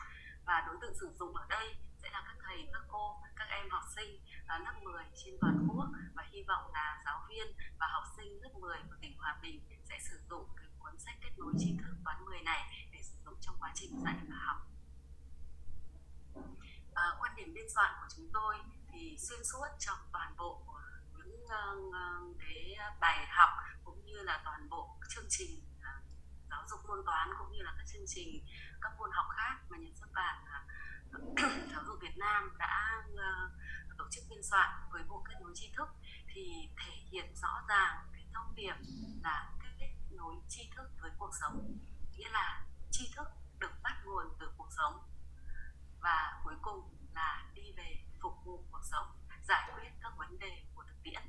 Và đối tượng sử dụng ở đây sẽ là các thầy, các cô, các em học sinh uh, lớp 10 trên toàn quốc và hy vọng là giáo viên và học sinh lớp 10 của tỉnh Hòa Bình sẽ sử dụng cái cuốn sách kết nối tri thức toán 10 này để sử dụng trong quá trình dạy và học. Uh, quan điểm biên soạn của chúng tôi thì xuyên suốt trong toàn bộ những uh, cái bài học cũng như là toàn bộ chương trình uh, giáo dục môn toán cũng như là các chương trình các môn học khác mà nhà xuất bản uh, giáo dục Việt Nam đã uh, tổ chức biên soạn với bộ kết nối tri thức thì thể hiện rõ ràng cái thông điệp là kết nối tri thức với cuộc sống. Nghĩa là tri thức được bắt nguồn từ cuộc sống và cuối cùng là đi về phục vụ cuộc sống, giải quyết các vấn đề của thực tiễn.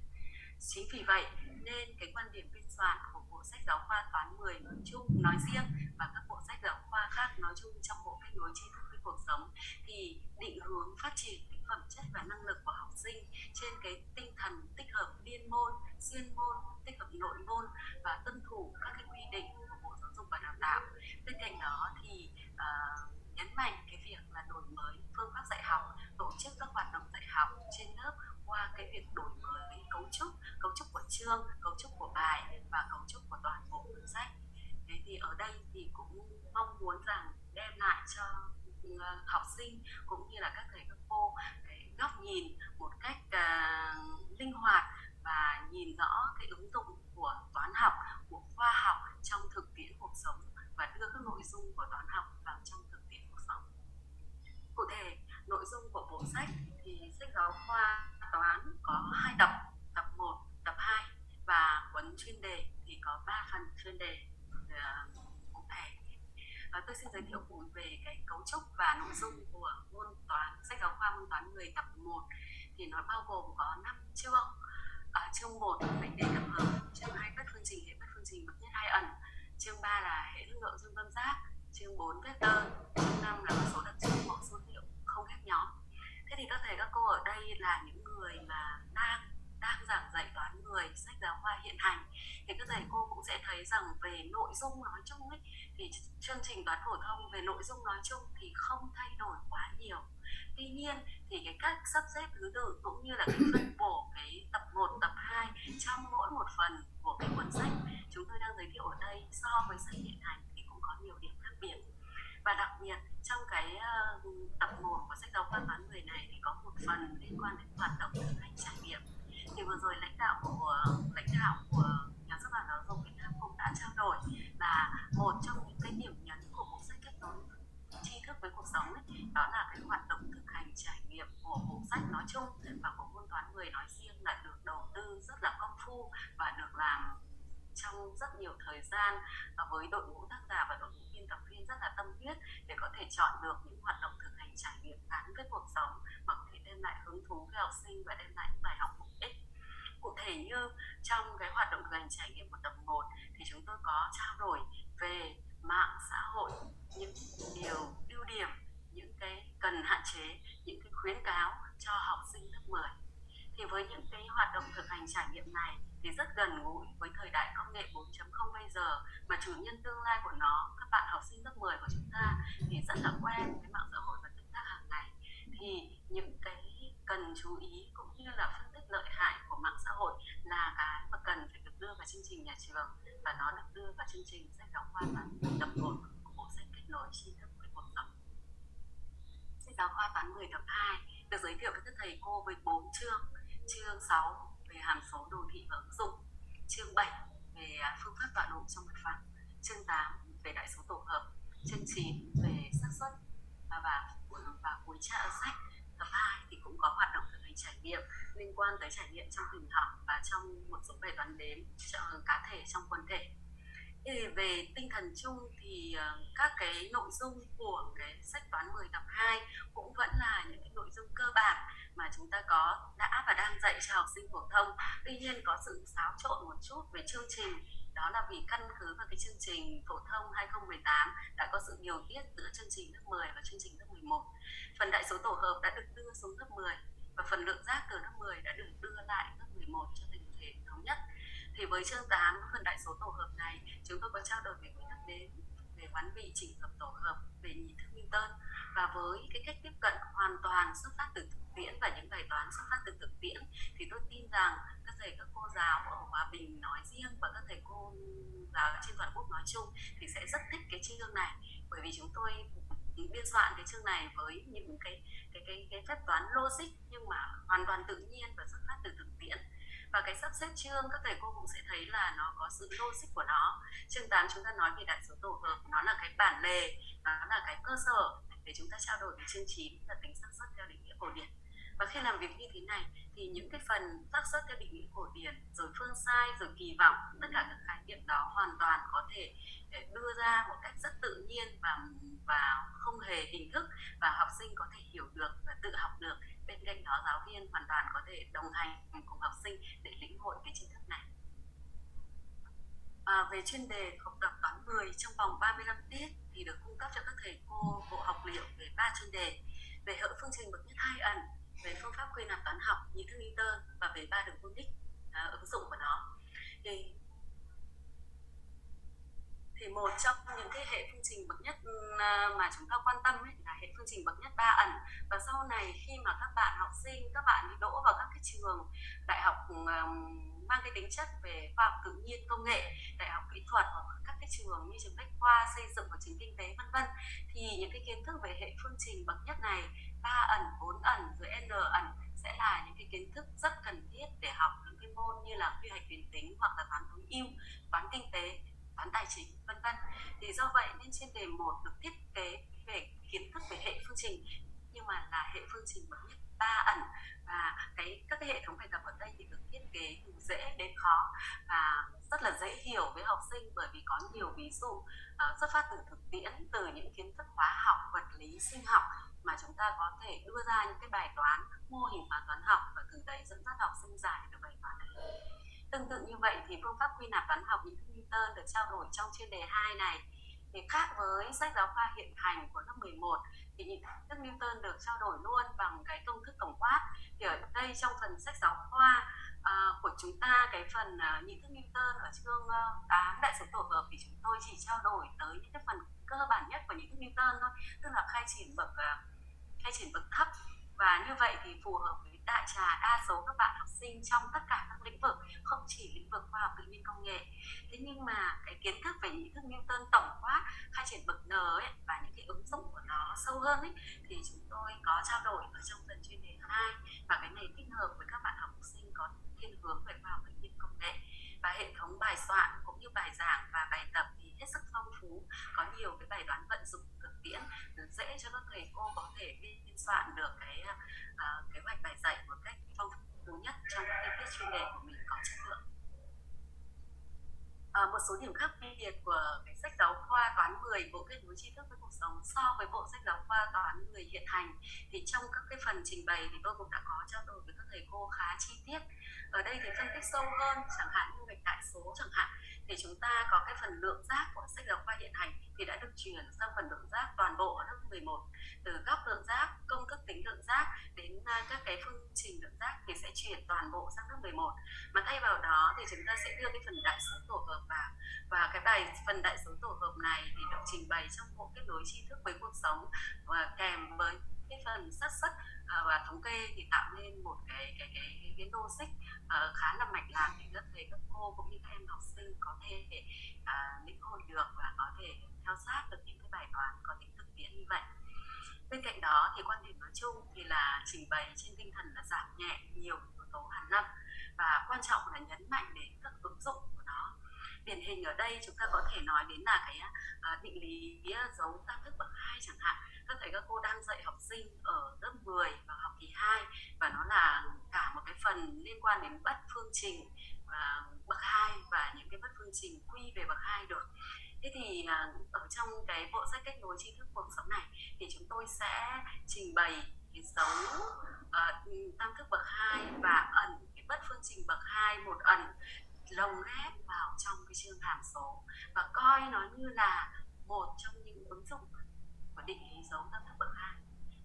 Chính vì vậy nên cái quan điểm biên soạn của bộ sách giáo khoa toán 10 nói chung, nói riêng và các bộ sách giáo khoa khác nói chung trong bộ kết nối tri thức với cuộc sống thì định hướng phát triển cái phẩm chất và năng lực của học sinh trên cái tinh thần tích hợp liên môn xuyên môn tích hợp nội môn và tuân thủ các cái quy định của bộ giáo dục và đào tạo. Bên cạnh đó thì uh, nhấn mạnh cái việc là đổi mới phương pháp dạy học tổ chức các hoạt động dạy học trên lớp qua cái việc đổi mới cấu trúc cấu trúc của chương cấu trúc của bài và cấu trúc của toàn bộ cuốn sách. Thế thì ở đây thì cũng mong muốn rằng đem lại cho ừ, học sinh cũng như là các thầy các cô cái góc nhìn một cách uh, linh hoạt và nhìn rõ cái ứng dụng của toán học của khoa học trong thực tiễn cuộc sống và đưa các nội dung của toán học vào trong thực tiễn cuộc sống. Cụ thể nội dung của bộ sách thì sách giáo khoa toán có hai tập tập 1, tập 2 và cuốn chuyên đề thì có 3 phần chuyên đề ờ, cụ thể. Và tôi xin giới thiệu cùng về cái cấu trúc và nội dung của môn toán sách giáo khoa môn toán 10 tập 1 thì nó bao gồm có 5 chương chương 1 mệnh đề tập hợp chương 2 bất phương trình hệ bất phương trình bậc nhất hai ẩn. Chương 3 là hệ hữu lượng dương tâm giác. Chương 4 vector chương 5 là số đặc trưng mẫu số liệu không ghép nhóm. Thế thì các thầy, các cô ở đây là những người mà đang đang giảng dạy toán người, sách giáo khoa hiện hành. Thì các thầy, cô cũng sẽ thấy rằng về nội dung nói chung ấy, thì chương trình toán phổ thông về nội dung nói chung thì không thay đổi quá nhiều. Tuy nhiên thì cái cách sắp xếp thứ tự cũng như là cái sách hiện hành thì cũng có nhiều điểm khác biệt. Và đặc biệt trong cái uh, tập 1 của sách giáo khoa toán người này thì có một phần liên quan đến hoạt động thực hành trải nghiệm thì vừa rồi lãnh đạo của lãnh đạo của nhà xuất bản giáo dục Việt Nam cũng đã trao đổi là một trong những cái điểm nhấn của bộ sách kết nối tri thức với cuộc sống ấy, đó là cái hoạt động thực hành trải nghiệm của bộ sách nói chung và của môn toán người nói riêng là được đầu tư rất là công phu và được làm trong rất nhiều thời gian và với đội ngũ tác giả và đội ngũ biên tập viên rất là tâm huyết để có thể chọn được những hoạt động thực hành trải nghiệm gắn với cuộc sống mà có thể đem lại hứng thú với học sinh và đem lại những bài học bổ ích. Cụ thể như trong cái hoạt động thực hành trải nghiệm của tập 1 thì chúng tôi có trao đổi về mạng xã hội, những điều ưu điểm, những cái cần hạn chế, những cái khuyến cáo cho học sinh lớp 10 thì với những cái hoạt động thực hành trải nghiệm này thì rất gần gũi với thời đại công nghệ 4.0 bây giờ mà chủ nhân tương lai của nó, các bạn học sinh lớp 10 của chúng ta thì rất là quen với mạng xã hội và tương tác hàng ngày. Thì những cái cần chú ý cũng như là phân tích lợi hại của mạng xã hội là cái mà cần phải được đưa vào chương trình nhà trường và nó được đưa vào chương trình sách giáo khoa toán tập 1 của bộ sách kết nối tri thức với cuộc sống. Sách giáo khoa toán 10 tập 2 được giới thiệu với các thầy cô với 4 chương. Chương 6 về hàm số đồ thị và ứng dụng. Chương 7 về à, phương pháp tọa độ trong mặt phẳng. Chương 8 về đại số tổ hợp. Chương 9 về xác suất. Và, và, và cuối tra sách tập 2 thì cũng có hoạt động thực hành trải nghiệm liên quan tới trải nghiệm trong hình học và trong một số bài toán đếm cá thể trong quần thể. Thì về tinh thần chung thì ờ, các cái nội dung của cái sách toán 10 tập 2 cũng vẫn là những cái nội dung cơ bản mà chúng ta có đã và đang dạy cho học sinh phổ thông. Tuy nhiên có sự xáo trộn một chút về chương trình. Đó là vì căn cứ vào cái chương trình phổ thông 2018 đã có sự điều tiết giữa chương trình lớp 10 và chương trình lớp 11 phần đại số tổ hợp đã được đưa xuống lớp 10 và phần lượng giác từ lớp 10 đã được đưa lại lớp 11 cho thành thể thống nhất. Thì với chương 8 phần đại số tổ hợp này, chúng tôi có trao đổi về quy tắc về hoán vị chỉnh hợp tổ hợp về nhị thức Newton và với cái cách tiếp cận hoàn toàn xuất phát từ thực tiễn và những bài toán xuất phát từ thực tiễn, thì tôi tin rằng các thầy, các cô giáo ở Hòa Bình nói riêng và các thầy cô giáo trên toàn quốc nói chung thì sẽ rất thích cái chương này. Bởi vì chúng tôi biên soạn cái chương này với những cái cái cái cái phép toán logic nhưng mà hoàn toàn tự nhiên và xuất phát từ thực tiễn và cái sắp xếp chương, các thầy cô cũng sẽ thấy là nó có sự logic của nó. Chương 8 chúng ta nói về đại số tổ hợp, nó là cái bản lề, nó là cái cơ sở để chúng ta trao đổi với chương 9 là tính xác suất theo định nghĩa cổ điển. Và khi làm việc như thế này, thì những cái phần xác suất theo định nghĩa cổ điển, rồi phương sai, rồi kỳ vọng, tất cả các khái niệm đó hoàn toàn có thể ờ, đưa ra một cách rất tự nhiên và và không hề hình thức và học sinh có thể hiểu được và tự học được cạnh đó giáo viên hoàn toàn có thể đồng hành cùng học sinh để lĩnh hội cái tri thức này. À, về chuyên đề học tập toán 10 trong vòng 35 tiết thì được cung cấp cho các thầy cô bộ học liệu về ba chuyên đề. Về hệ phương trình bậc nhất hai ẩn về phương pháp quy nạp toán học như thức Newton và về ba đường conic à, ứng dụng của nó. Thì thì một trong những cái hệ phương trình bậc nhất ừ, à, mà chúng ta quan tâm ấy là hệ phương trình bậc nhất ba ẩn. Và sau này khi mà các bạn học sinh, các bạn đỗ vào các cái trường đại học ừ, à, mang cái tính chất về khoa học tự nhiên, công nghệ, đại học kỹ thuật hoặc các cái trường như trường bách khoa, xây dựng và trường kinh tế, vân vân, thì những cái kiến thức về hệ phương trình bậc nhất này, ba ẩn, bốn ẩn, rồi n ẩn sẽ là những cái kiến thức rất cần thiết để học những cái môn như là quy hoạch tuyến tính hoặc là toán tối ưu, toán kinh tế toán tài chính vân vân. Thì do vậy nên trên đề một được thiết kế về kiến thức về hệ phương trình nhưng mà là hệ phương trình bậc nhất ba ẩn. Và cái các cái hệ thống bài tập ở đây thì được thiết kế từ dễ đến khó và rất là dễ hiểu với học sinh bởi vì có nhiều ví dụ uh, xuất phát từ thực tiễn từ những kiến thức hóa học vật lý sinh học mà chúng ta có thể đưa ra những cái bài toán mô hình hóa toán học và từ đấy dẫn dắt học sinh giải được bài toán đấy tương tự như vậy thì phương pháp quy nạp toán học nhị thức Newton được trao đổi trong chuyên đề 2 này thì khác với sách giáo khoa hiện hành của lớp 11 thì nhị thức Newton được trao đổi luôn bằng cái công thức tổng quát. Thì ở đây trong phần sách giáo khoa à, của chúng ta cái phần à, nhị thức Newton ở chương ờ, uh, 8 đại số tổ hợp thì chúng tôi chỉ trao đổi tới những cái phần cơ bản nhất của nhị thức Newton thôi tức là khai triển bậc uh, khai triển bậc thấp. Và như vậy thì phù hợp với đại trà đa số các bạn học sinh trong tất cả các lĩnh vực, không chỉ lĩnh vực khoa học tự nhiên công nghệ. Thế nhưng mà cái kiến thức về ý thức Newton tổng quát, khai triển bậc N ấy, và những cái ứng dụng của nó sâu hơn ấy, thì chúng tôi có trao đổi ở trong phần chuyên đề 2 và cái này tích hợp với các bạn học sinh có thiên hướng về khoa học tự nhiên công nghệ và hệ thống bài soạn cũng như bài giảng và bài tập thì hết sức phong phú có nhiều cái bài toán vận dụng thực tiễn dễ cho các thầy cô có thể biên soạn được cái ờ, uh, kế hoạch bài dạy một cách phong phú nhất trong các cái tiết chuyên đề của mình có chất lượng à, một số điểm khác biệt của cái sách giáo khoa toán 10 bộ kết nối tri thức với cuộc sống so với bộ sách giáo khoa toán 10 hiện hành. Thì trong các cái phần trình bày thì tôi cũng đã có trao đổi với các thầy cô khá chi tiết. Ở đây thì phân tích sâu hơn chẳng hạn như gạch đại số chẳng hạn. Thì chúng ta có cái phần lượng giác của sách giáo khoa hiện hành thì đã được chuyển sang phần lượng giác toàn bộ ở lớp 11 từ góc lượng giác công thức tính lượng giác đến à, các cái phương trình lượng giác thì sẽ chuyển toàn bộ sang lớp 11 mà thay vào đó thì chúng ta sẽ đưa cái phần đại số tổ hợp vào và cái bài phần đại số tổ hợp này thì được trình bày trong bộ kết nối tri thức với cuộc sống và kèm với cái phần xác suất à, và thống kê thì tạo nên một cái cái cái, cái, cái logic uh, khá là mạch lạc để các thầy các cô cũng như các em học sinh có thể à, uh, lĩnh hội được và có thể theo sát được những cái bài toán có tính thực tiễn như vậy. Bên cạnh đó thì quan điểm nói chung thì là trình bày trên tinh thần là giảm nhẹ nhiều yếu tố hàn lâm và quan trọng là nhấn mạnh đến các ứng dụng điển hình ở đây chúng ta có thể nói đến là cái à, uh, định lý à, dấu tam thức bậc hai chẳng hạn. Các thầy các cô đang dạy học sinh ở lớp 10 và học kỳ 2 và nó là cả một cái phần liên quan đến bất phương trình và bậc hai và những cái bất phương trình quy về bậc hai được. Thế thì uh, ở trong cái bộ sách kết nối tri thức cuộc sống này thì chúng tôi sẽ trình bày cái dấu uh, tam thức bậc hai và ẩn cái bất phương trình bậc hai một ẩn lồng ghép vào trong cái chương hàm số và coi nó như là một trong những ứng dụng của định lý dấu tam thức bậc hai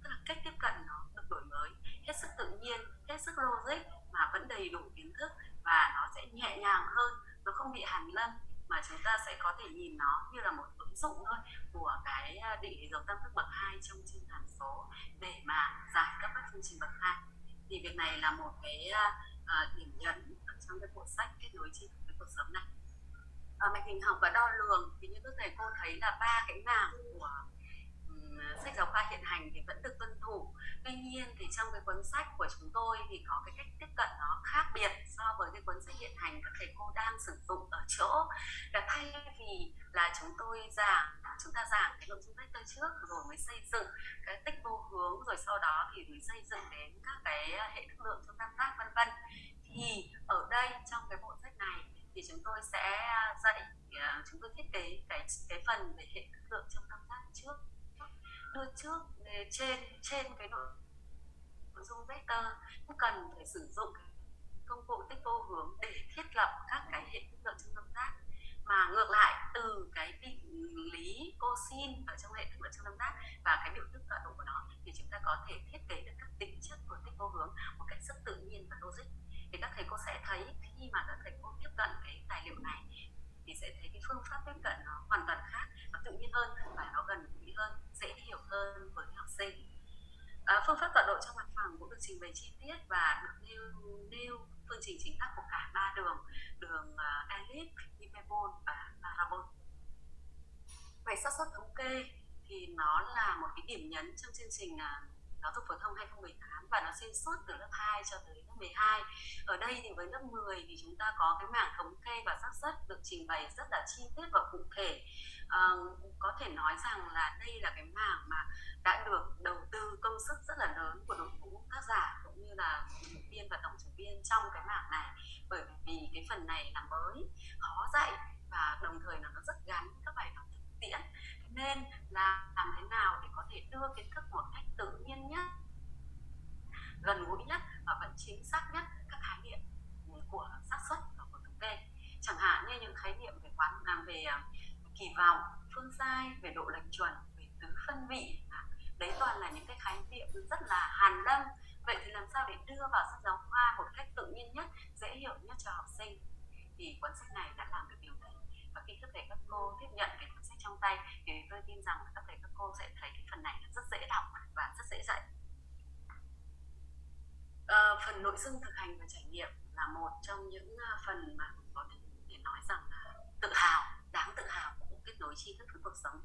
tức là cách tiếp cận nó được đổi mới, hết sức tự nhiên, hết sức logic mà vẫn đầy đủ kiến thức và nó sẽ nhẹ nhàng hơn, nó không bị hàn lâm mà chúng ta sẽ có thể nhìn nó như là một ứng dụng thôi của cái à, định lý dấu tam thức bậc hai trong chương hàm số để mà giải các bất phương trình bậc hai thì việc này là một cái uh, điểm nhấn trong cái bộ sách kết nối tri thức với cuộc sống này. À, mạch hình học và đo lường thì như các thầy cô thấy là ba cái mảng của sách giáo khoa hiện hành thì vẫn được tuân thủ. Tuy nhiên thì trong cái cuốn sách của chúng tôi thì có cái cách tiếp cận nó khác biệt so với cái cuốn sách hiện hành các thầy cô đang sử dụng ở chỗ thay vì là chúng tôi giảng, chúng ta giảng cái nội dung vector trước rồi mới xây dựng cái tích vô hướng, rồi sau đó thì mới xây dựng đến các cái hệ thức lượng trong tam giác, vân vân. Thì ở đây, trong cái bộ sách này thì chúng tôi sẽ dạy à, chúng tôi thiết kế cái cái phần về hệ thức lượng trong tam giác trước. Đưa trước trên trên cái nội dung vector cũng cần phải sử dụng công cụ tích vô hướng để thiết lập các cái hệ thức lượng trong tam giác mà ngược lại từ cái định lý cosin ở trong hệ thức lượng trong tam giác và cái biểu thức tọa độ của nó thì chúng ta có có thể thiết kế được các tính chất của tích vô hướng một cách rất tự nhiên và logic. Thì các thầy cô sẽ thấy khi mà các thầy cô tiếp cận cái tài liệu này thì sẽ thấy cái phương pháp tiếp cận nó hoàn toàn khác nó tự nhiên hơn và nó gần gũi hơn dễ hiểu hơn với học sinh. À, phương pháp tọa độ trong mặt phẳng cũng được trình bày chi tiết và được nêu nêu phương trình chính xác của cả ba đường đường à, elip, hyperbol và parabol về xác suất thống kê thì nó là một cái điểm nhấn trong chương trình à, giáo dục phổ thông 2018 và nó xuyên suốt từ lớp 2 cho tới lớp 12 ở đây thì với lớp 10 thì chúng ta có cái mảng thống kê và xác suất được trình bày rất là chi tiết và cụ thể. À, có thể nói rằng là đây là cái mảng mà đã được đầu tư công sức rất là lớn của đội ngũ tác giả cũng như là biên viên và tổng chủ viên trong cái mảng này. Bởi vì cái phần này là mới khó dạy và đồng thời là nó rất gắn các bài học thực tiễn. Nên là làm thế nào để có thể đưa kiến thức một cách tự nhiên nhất gần gũi nhất và vẫn chính xác nhất các khái niệm của xác suất và của thống kê. Chẳng hạn như những khái niệm về quán làm về à, kỳ vọng phương sai về độ lệch chuẩn về tứ phân vị à, đấy toàn là những cái khái niệm rất là hàn lâm. Vậy thì làm sao để đưa vào sách giáo khoa một cách tự nhiên nhất dễ hiểu nhất cho học sinh? Thì cuốn sách này đã làm được điều đấy. Và khi các thầy các cô tiếp nhận cái cuốn sách trong tay thì tôi tin rằng là các thầy các cô sẽ thấy cái phần này rất dễ đọc và rất dễ dạy. À, phần nội dung thực hành và trải nghiệm là một trong những à, phần mà có thể nói rằng là tự hào đáng tự hào của kết nối tri thức với cuộc sống.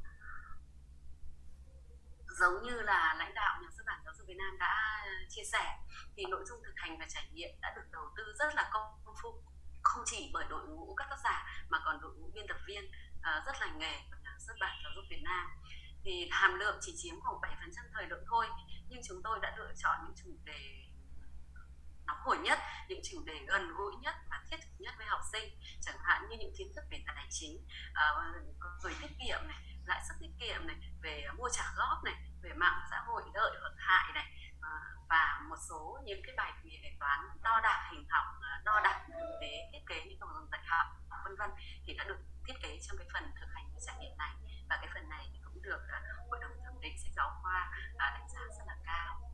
Giống như là lãnh đạo nhà xuất bản giáo dục Việt Nam đã chia sẻ thì nội dung thực hành và trải nghiệm đã được đầu tư rất là công phu. Không chỉ bởi đội ngũ các tác giả mà còn đội ngũ biên tập viên uh, rất lành nghề của nhà xuất bản giáo dục Việt Nam. Thì hàm lượng chỉ chiếm khoảng 7% thời lượng thôi nhưng chúng tôi đã lựa chọn những chủ đề nóng hổi nhất, những chủ đề gần gũi nhất và thiết thực nhất với học sinh. Chẳng hạn như những kiến thức về tài chính ờ, về tiết kiệm này, lãi suất tiết kiệm này, về mua trả góp này, về mạng xã hội lợi hoặc hại này ờ, và một số những cái bài đề toán đo đạc hình học ờ, đo đạc để thiết kế những đồ dùng dạy học, vân vân, thì đã được thiết kế trong cái phần thực hành trải nghiệm này. Và cái phần này thì cũng được hội đồng thẩm định sách giáo khoa đánh giá rất là cao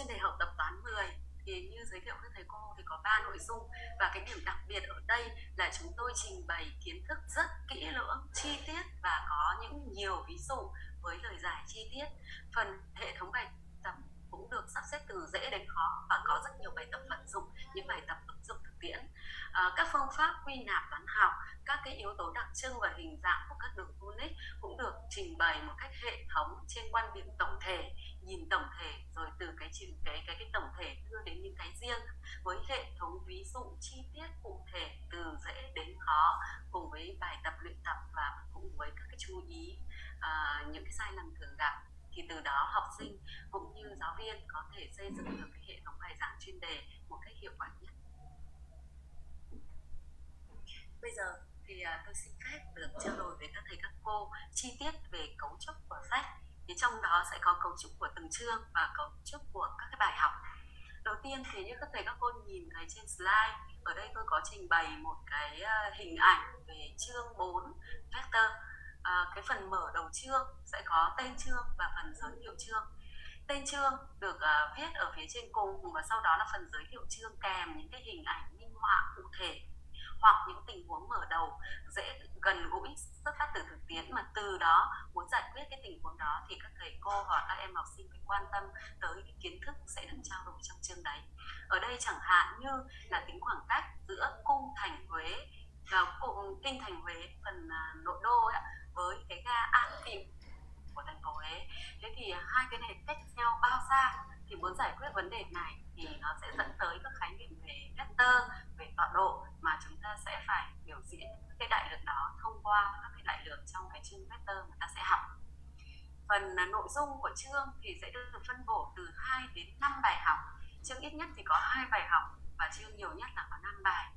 trên đề học tập toán 10 thì như giới thiệu với thầy cô thì có ba nội dung. Và cái điểm đặc biệt ở đây là chúng tôi trình bày kiến thức rất kỹ lưỡng chi tiết và có những nhiều ví dụ với lời giải chi tiết. Phần hệ thống bài tập cũng được sắp xếp từ dễ đến khó và có rất nhiều bài tập vận dụng những bài tập ứng dụng thực tiễn. À, các phương pháp quy nạp toán học các cái yếu tố đặc trưng và hình dạng của các đường unit cũng được trình bày một cách hệ thống trên quan điểm tổng thể nhìn tổng thể rồi từ cái cái cái cái tổng thể đưa đến những cái riêng với hệ thống ví dụ chi tiết cụ thể từ dễ đến khó cùng với bài tập luyện tập và cùng với các cái chú ý uh, những cái sai lầm thường gặp thì từ đó học sinh cũng như giáo viên có thể xây dựng được cái hệ thống bài giảng chuyên đề một cách hiệu quả nhất. Bây giờ thì à, tôi xin phép được trao đổi với các thầy các cô chi tiết về cấu trúc của sách thì trong đó sẽ có cấu trúc của từng chương và cấu trúc của các cái bài học. Đầu tiên thì như các thầy các cô nhìn thấy trên slide ở đây tôi có trình bày một cái ờ, hình ảnh về chương 4 vector. À, cái phần mở đầu chương sẽ có tên chương và phần giới thiệu chương. Tên chương được uh, viết ở phía trên cùng và sau đó là phần giới thiệu chương kèm những cái hình ảnh minh họa cụ thể hoặc những tình huống mở đầu dễ gần gũi xuất phát từ thực tiễn mà từ đó muốn giải quyết cái tình huống đó thì các thầy cô hoặc các em học sinh phải quan tâm tới cái kiến thức sẽ được trao đổi trong chương đấy. Ở đây chẳng hạn như là tính khoảng cách giữa cung thành huế và kinh thành huế phần à, nội đô ấy, với cái ga An Phịu của thành phố Huế thế thì à, hai cái này cách nhau bao xa? Thì muốn giải quyết vấn đề này thì nó sẽ dẫn tới các khái niệm về vector, về tọa độ mà chúng ta sẽ phải biểu diễn cái đại lượng đó thông qua các cái đại lượng trong cái chương vector mà ta sẽ học. Phần à, nội dung của chương thì sẽ được phân bổ từ 2 đến 5 bài học. Chương ít nhất thì có hai bài học và chương nhiều nhất là có 5 bài.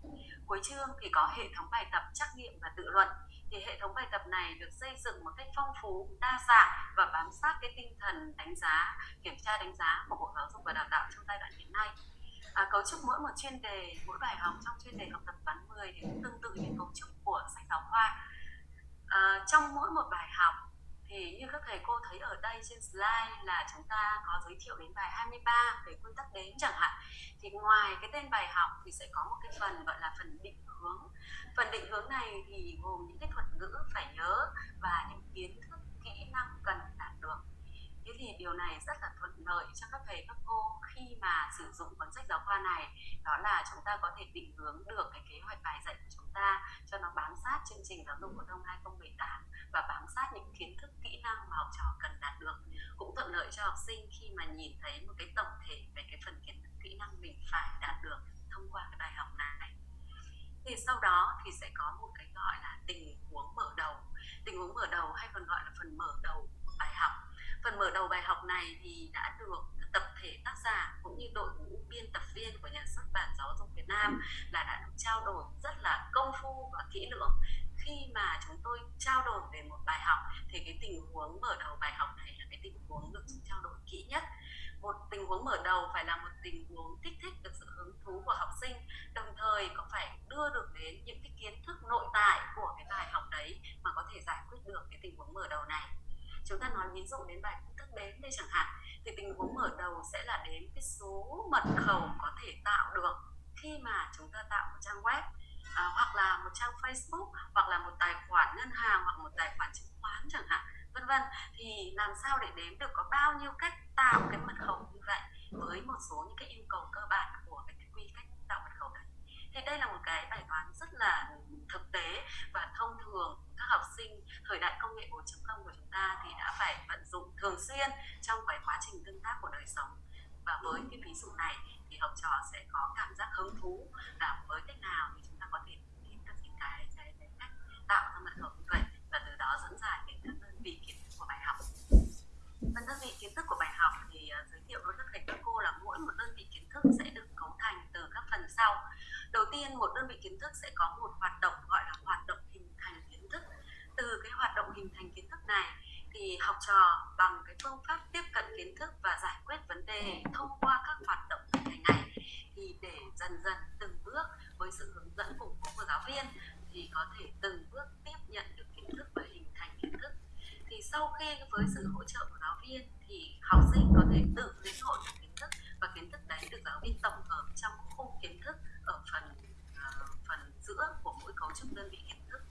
Cuối chương thì có hệ thống bài tập trắc nghiệm và tự luận thì hệ thống bài tập này được xây dựng một cách phong phú đa dạng và bám sát cái tinh thần đánh giá kiểm tra đánh giá của bộ giáo dục và đào tạo trong giai đoạn hiện nay. À, cấu trúc mỗi một chuyên đề mỗi bài học trong chuyên đề học tập toán 10 thì cũng tương tự như cấu trúc của sách giáo khoa. À, trong mỗi một bài học thì như các thầy cô thấy ở đây trên slide là chúng ta có giới thiệu đến bài 23 về quy tắc đến chẳng hạn. Thì ngoài cái tên bài học thì sẽ có một cái phần gọi là phần định hướng. Phần định hướng này thì gồm những cái thuật ngữ phải nhớ và những kiến thức kỹ năng cần đạt được thế thì điều này rất là thuận lợi cho các thầy, các cô khi mà sử dụng cuốn sách giáo khoa này. Đó là chúng ta có thể định hướng được cái kế hoạch bài dạy của chúng ta cho nó bám sát chương trình giáo dục phổ thông 2018 và bám sát những kiến thức, kỹ năng mà học trò cần đạt được. Cũng thuận lợi cho học sinh khi mà nhìn thấy một cái tổng thể về cái phần kiến thức, kỹ năng mình phải đạt được thông qua cái bài học này. Thì sau đó thì sẽ có một cái gọi là tình huống mở đầu. Tình huống mở đầu hay còn gọi là phần mở đầu của bài học phần mở đầu bài học này thì đã được tập thể tác giả cũng như đội ngũ biên tập viên của nhà xuất bản giáo dục Việt Nam là đã được trao đổi rất là công phu và kỹ lưỡng. Khi mà chúng tôi trao đổi về một bài học thì cái tình huống mở đầu bài học này là cái tình huống được trao đổi kỹ nhất. Một tình huống mở đầu phải là một tình huống kích thích được sự hứng thú của học sinh, đồng thời cũng phải đưa được đến những cái kiến thức nội tại của cái bài học đấy mà có thể giải quyết được cái tình huống mở đầu này? Chúng ta nói ví dụ đến bài công thức đếm đây chẳng hạn thì tình huống mở đầu sẽ là đến cái số mật khẩu có thể tạo được khi mà chúng ta tạo một trang web à, hoặc là một trang Facebook hoặc là một tài khoản ngân hàng hoặc một tài khoản chứng khoán chẳng hạn vân vân. Thì làm sao để đếm được có bao nhiêu cách tạo cái mật khẩu như vậy với một số những cái yêu cầu cơ bản của cái quy cách tạo mật khẩu đấy thì đây là một cái bài toán rất là thực tế và thông thường các học sinh thời đại công nghệ 4.0 của chúng ta thì đã phải vận dụng thường xuyên trong cái quá trình tương tác của đời sống. Và với cái ví dụ này thì học trò sẽ có cảm giác hứng thú là với cách nào thì chúng ta có thể tìm được những cái, cái, cái cách tạo ra mật khẩu như vậy và từ đó dẫn dài đến các đơn vị kiến thức của bài học. Phần đơn vị kiến thức của bài học thì uh, giới thiệu với các thầy các cô là mỗi một đơn vị kiến thức sẽ được cấu thành từ các phần sau đầu tiên, một đơn vị kiến thức sẽ có một hoạt động gọi là hoạt động hình thành kiến thức. Từ cái hoạt động hình thành kiến thức này thì học trò bằng cái phương pháp tiếp cận kiến thức và giải quyết vấn đề thông qua các hoạt động hình thành này thì để dần dần từng bước với sự hướng dẫn củng của giáo viên thì có thể từng bước tiếp nhận được kiến thức và hình thành kiến thức. Thì sau khi với sự hỗ trợ của giáo viên thì học sinh có thể tự lĩnh hội được kiến thức và kiến thức đấy được giáo viên tổng hợp trong khung kiến thức ở phần uh, phần giữa của mỗi cấu trúc đơn vị kiến thức.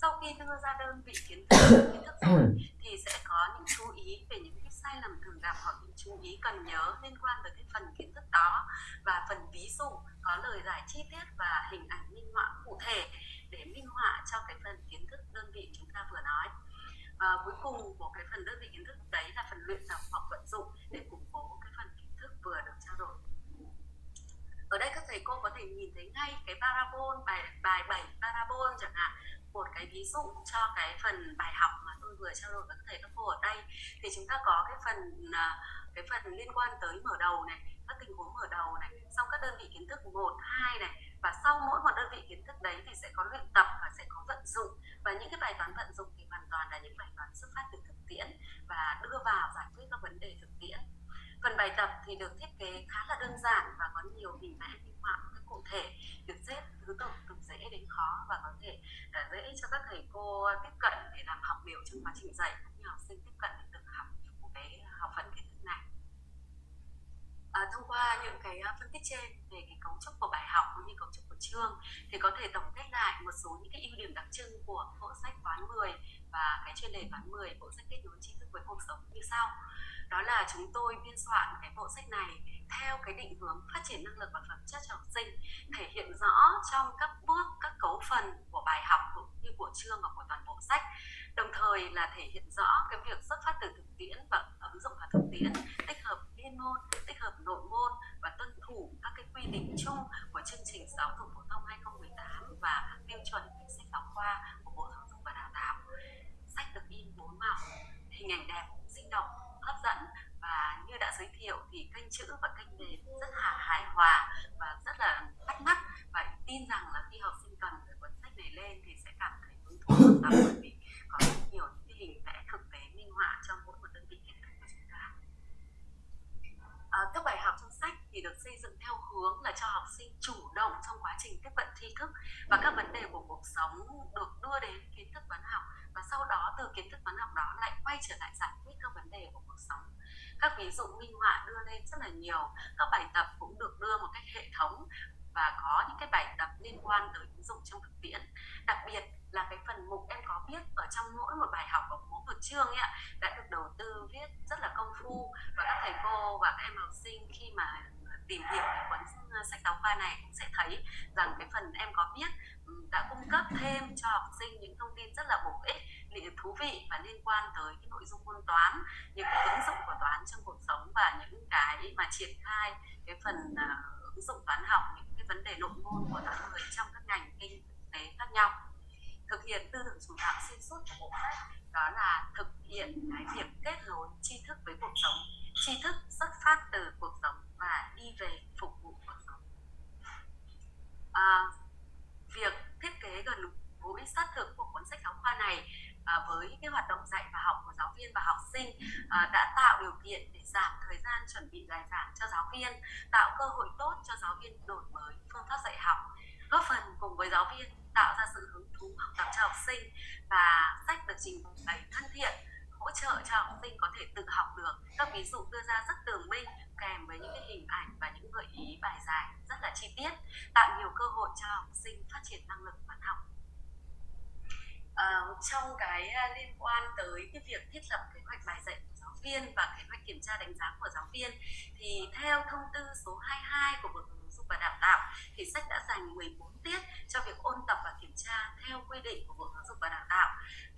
Sau khi đưa ra đơn vị kiến thức kiến thức rồi thì sẽ có những chú ý về những cái sai lầm thường gặp hoặc những chú ý cần nhớ liên quan tới cái phần kiến thức đó. Và phần ví dụ có lời giải chi tiết và hình ảnh minh họa cụ thể để minh họa cho cái phần kiến thức đơn vị chúng ta vừa nói. À, cuối cùng của cái phần đơn vị kiến thức đấy là phần luyện tập hoặc vận dụng để củng cố cái phần kiến thức vừa được trao đổi ở đây các thầy cô có thể nhìn thấy ngay cái parabol, bài bài 7 parabol chẳng hạn. Một cái ví dụ cho cái phần bài học mà tôi vừa trao đổi với các thầy các cô ở đây. Thì chúng ta có cái phần à, cái phần liên quan tới mở đầu này, các tình huống mở đầu này, xong các đơn vị kiến thức một, hai này. Và sau mỗi một đơn vị kiến thức đấy thì sẽ có luyện tập và sẽ có vận dụng. Và những cái bài toán vận dụng thì hoàn toàn là những bài toán xuất phát từ thực tiễn và đưa vào giải quyết các vấn đề thực tiễn phần bài tập thì được thiết kế khá là đơn giản và có nhiều hình vẽ minh họa một cách cụ thể. Được xếp thứ tự từ dễ đến khó và có thể uh, dễ cho các thầy cô tiếp cận để làm học biểu trong quá trình dạy cũng như học sinh tiếp cận để tự học một cái học phần kiến thông qua những cái ờ, phân tích trên về cái cấu trúc của bài học cũng như cấu trúc của chương thì có thể tổng kết lại một số những cái ưu điểm đặc trưng của bộ sách toán 10 và cái chuyên đề toán 10 bộ sách kết nối tri thức với cuộc sống như sau. Đó là chúng tôi biên soạn cái bộ sách này theo cái định hướng phát triển năng lực và phẩm chất cho học sinh, thể hiện rõ trong các bước, các cấu phần của bài học cũng như của chương và của toàn bộ sách. Đồng thời là thể hiện rõ cái việc xuất phát từ thực tiễn và ứng dụng vào thực tiễn, tích hợp chuyên môn tích hợp nội môn và tuân thủ các cái quy định chung của chương trình giáo dục phổ thông 2018 và tiêu chuẩn sách giáo khoa của bộ giáo dục và đào tạo. Sách được in bốn màu, hình ảnh đẹp, sinh động, hấp dẫn và như đã giới thiệu thì kênh chữ và kênh nền rất là hài hòa và rất là bắt mắt. Và tin rằng là khi học sinh cần cái cuốn sách này lên thì sẽ cảm thấy hứng thú hơn đọc bởi vì có rất nhiều những cái hình vẽ thực tế minh họa trong mỗi một đơn vị kiến thức của chúng ta à, các bài học trong sách thì được xây dựng theo hướng là cho học sinh chủ động trong quá trình tiếp cận tri thức và các vấn đề của cuộc sống được đưa đến kiến thức toán học. Và sau đó từ kiến thức toán học đó lại quay trở lại giải quyết các vấn đề của cuộc sống. Các ví dụ minh họa đưa lên rất là nhiều. Các bài tập cũng được đưa một cách hệ thống và có những cái bài tập liên quan tới ứng dụng trong thực tiễn. Đặc biệt là cái phần mục em có viết ở trong mỗi một bài học ở mỗi một chương ấy đã được đầu tư, viết rất là công phu. Và các thầy cô và các em học sinh khi mà tìm hiểu cái cuốn ờ, sách giáo khoa này cũng sẽ thấy rằng cái phần em có viết ừ, đã cung cấp thêm cho học sinh những thông tin rất là bổ ích thú vị và liên quan tới cái nội dung môn toán những cái ứng dụng của toán trong cuộc sống và những cái mà triển khai cái phần uh, ứng dụng toán học những cái vấn đề nội môn của toán người trong các ngành kinh tế khác nhau. Thực hiện tư tưởng chủ đạo xuyên suốt của bộ sách đó là thực hiện cái việc kết nối tri thức với cuộc sống tri thức xuất phát từ cuộc sống và đi về phục vụ cuộc sống à, việc thiết kế gần gũi sát thực của cuốn sách giáo khoa này à, với cái hoạt động dạy và học của giáo viên và học sinh à, đã tạo điều kiện để giảm thời gian chuẩn bị bài giảng cho giáo viên tạo cơ hội tốt cho giáo viên đổi mới phương pháp dạy học góp phần cùng với giáo viên tạo ra sự hứng thú học tập cho học sinh và sách được trình bày thân thiện hỗ trợ cho học sinh có thể tự học được. Các ví dụ đưa ra rất tường minh kèm với những cái hình ảnh và những gợi ý bài giải rất là chi tiết tạo nhiều cơ hội cho học sinh phát triển năng lực văn học. À, trong cái à, liên quan tới cái việc thiết lập kế hoạch bài dạy của giáo viên và kế hoạch kiểm tra đánh giá của giáo viên thì theo thông tư số 22 của Bộ dục và Đào tạo thì sách đã dành 14 tiết cho việc ôn tập và kiểm tra theo quy định của Bộ Giáo dục và Đào tạo.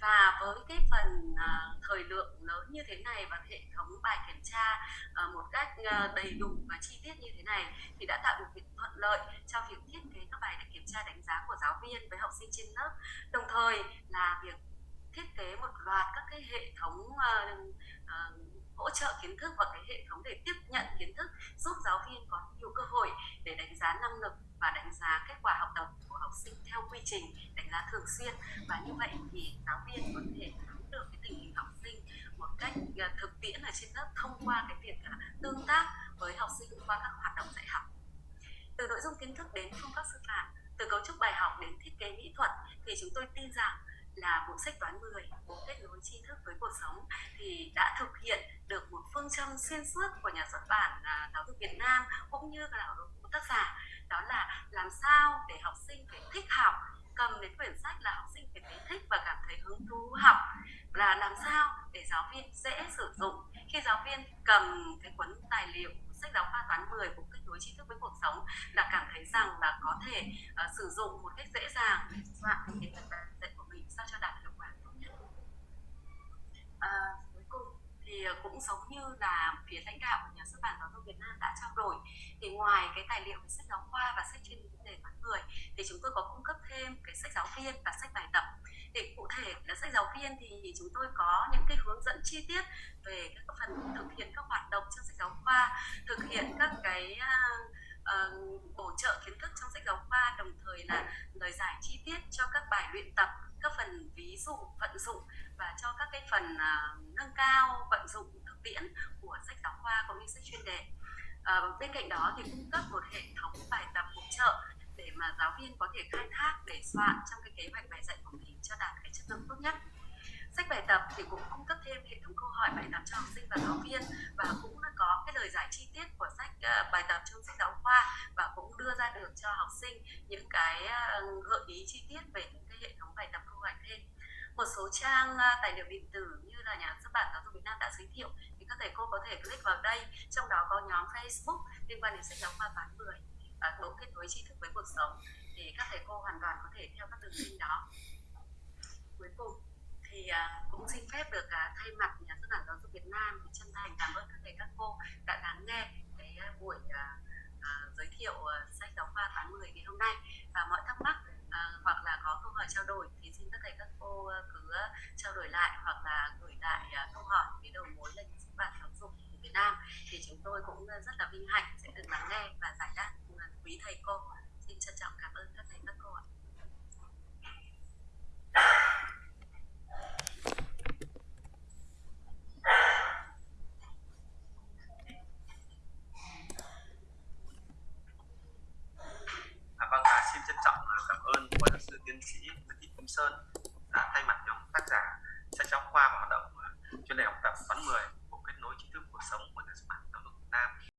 Và với cái phần uh, thời lượng lớn như thế này và hệ thống bài kiểm tra uh, một cách uh, đầy đủ và chi tiết như thế này thì đã tạo điều kiện thuận lợi cho việc thiết kế các bài để kiểm tra đánh giá của giáo viên với học sinh trên lớp. Đồng thời là việc thiết kế một loạt các cái hệ thống uh, uh, hỗ trợ kiến thức và cái hệ thống để tiếp nhận kiến thức giúp giáo viên có nhiều cơ hội để đánh giá năng lực và đánh giá kết quả học tập của học sinh theo quy trình đánh giá thường xuyên. Và như vậy thì giáo viên có thể nắm được cái tình hình học sinh một cách ờ, thực tiễn ở trên lớp thông qua cái việc à, tương tác với học sinh qua các hoạt động dạy học. Từ nội dung kiến thức đến phương pháp sư phạm từ cấu trúc bài học đến thiết kế mỹ thuật thì chúng tôi tin rằng là bộ sách toán 10 bộ kết nối tri thức với cuộc sống thì đã thực hiện được một phương châm xuyên suốt của nhà xuất bản à, giáo dục Việt Nam cũng như là của tác giả đó là làm sao để học sinh phải thích học cầm đến quyển sách là học sinh phải thấy thích và cảm thấy hứng thú học là làm sao để giáo viên dễ sử dụng. Khi giáo viên cầm cái cuốn tài liệu sách giáo khoa toán 10 của kết nối tri thức với cuộc sống là cảm thấy rằng là có thể uh, sử dụng một cách dễ dàng. Soạn cái phần dạy của sao cho đạt hiệu quả tốt nhất? À, cuối cùng thì ờ, cũng giống như là phía lãnh đạo của nhà xuất bản giáo dục Việt Nam đã trao đổi thì ngoài cái tài liệu về sách giáo khoa và sách chuyên đề toán 10 thì chúng tôi có cung cấp thêm cái sách giáo viên và sách bài tập. Để cụ thể là sách giáo viên thì chúng tôi có những cái hướng dẫn chi tiết về các phần thực hiện các hoạt động trong sách giáo khoa thực hiện các cái uh, bổ trợ kiến thức trong sách giáo khoa đồng thời là lời giải chi tiết cho các bài luyện tập các phần ví dụ vận dụng và cho các cái phần uh, nâng cao vận dụng thực tiễn của sách giáo khoa cũng như sách chuyên đề. Uh, bên cạnh đó thì cung cấp một hệ thống bài tập hỗ trợ để mà giáo viên có thể khai thác để soạn trong cái kế hoạch bài dạy của mình cho đạt cái chất lượng tốt nhất sách bài tập thì cũng cung cấp thêm hệ thống câu hỏi bài tập cho học sinh và giáo viên và cũng có cái lời giải chi tiết của sách ờ, bài tập trong sách giáo khoa và cũng đưa ra được cho học sinh những cái ờ, gợi ý chi tiết về những cái hệ thống bài tập câu hỏi thêm. Một số trang ờ, tài liệu điện tử như là nhà xuất bản giáo dục Việt Nam đã giới thiệu thì các thầy cô có thể click vào đây, trong đó có nhóm Facebook liên quan đến sách giáo khoa toán 10 và bộ kết nối tri thức với cuộc sống. Thì các thầy cô hoàn toàn có thể theo các đường link đó. Cuối cùng thì à, cũng xin phép được à, thay mặt nhà xuất bản giáo dục Việt Nam thì chân thành cảm ơn các thầy, các cô đã lắng nghe cái à, buổi giới thiệu sách giáo khoa tháng 10 ngày hôm nay. Và mọi thắc mắc hoặc là có câu hỏi trao đổi thì xin các thầy, các cô cứ trao đổi lại hoặc là gửi lại câu hỏi với đầu mối là nhà xuất bản giáo dục Việt Nam. Thì chúng tôi cũng rất là vinh hạnh sẽ được lắng nghe và giải đáp quý thầy cô. Xin trân trọng cảm ơn các thầy, các cô ạ. của luật sư tiến sĩ Nguyễn Thị Kim Sơn đã thay mặt nhóm tác giả, sách giáo khoa và hoạt động à, chuyên đề học tập khoán 10 của kết nối trí thức cuộc sống của nhà xuất bản.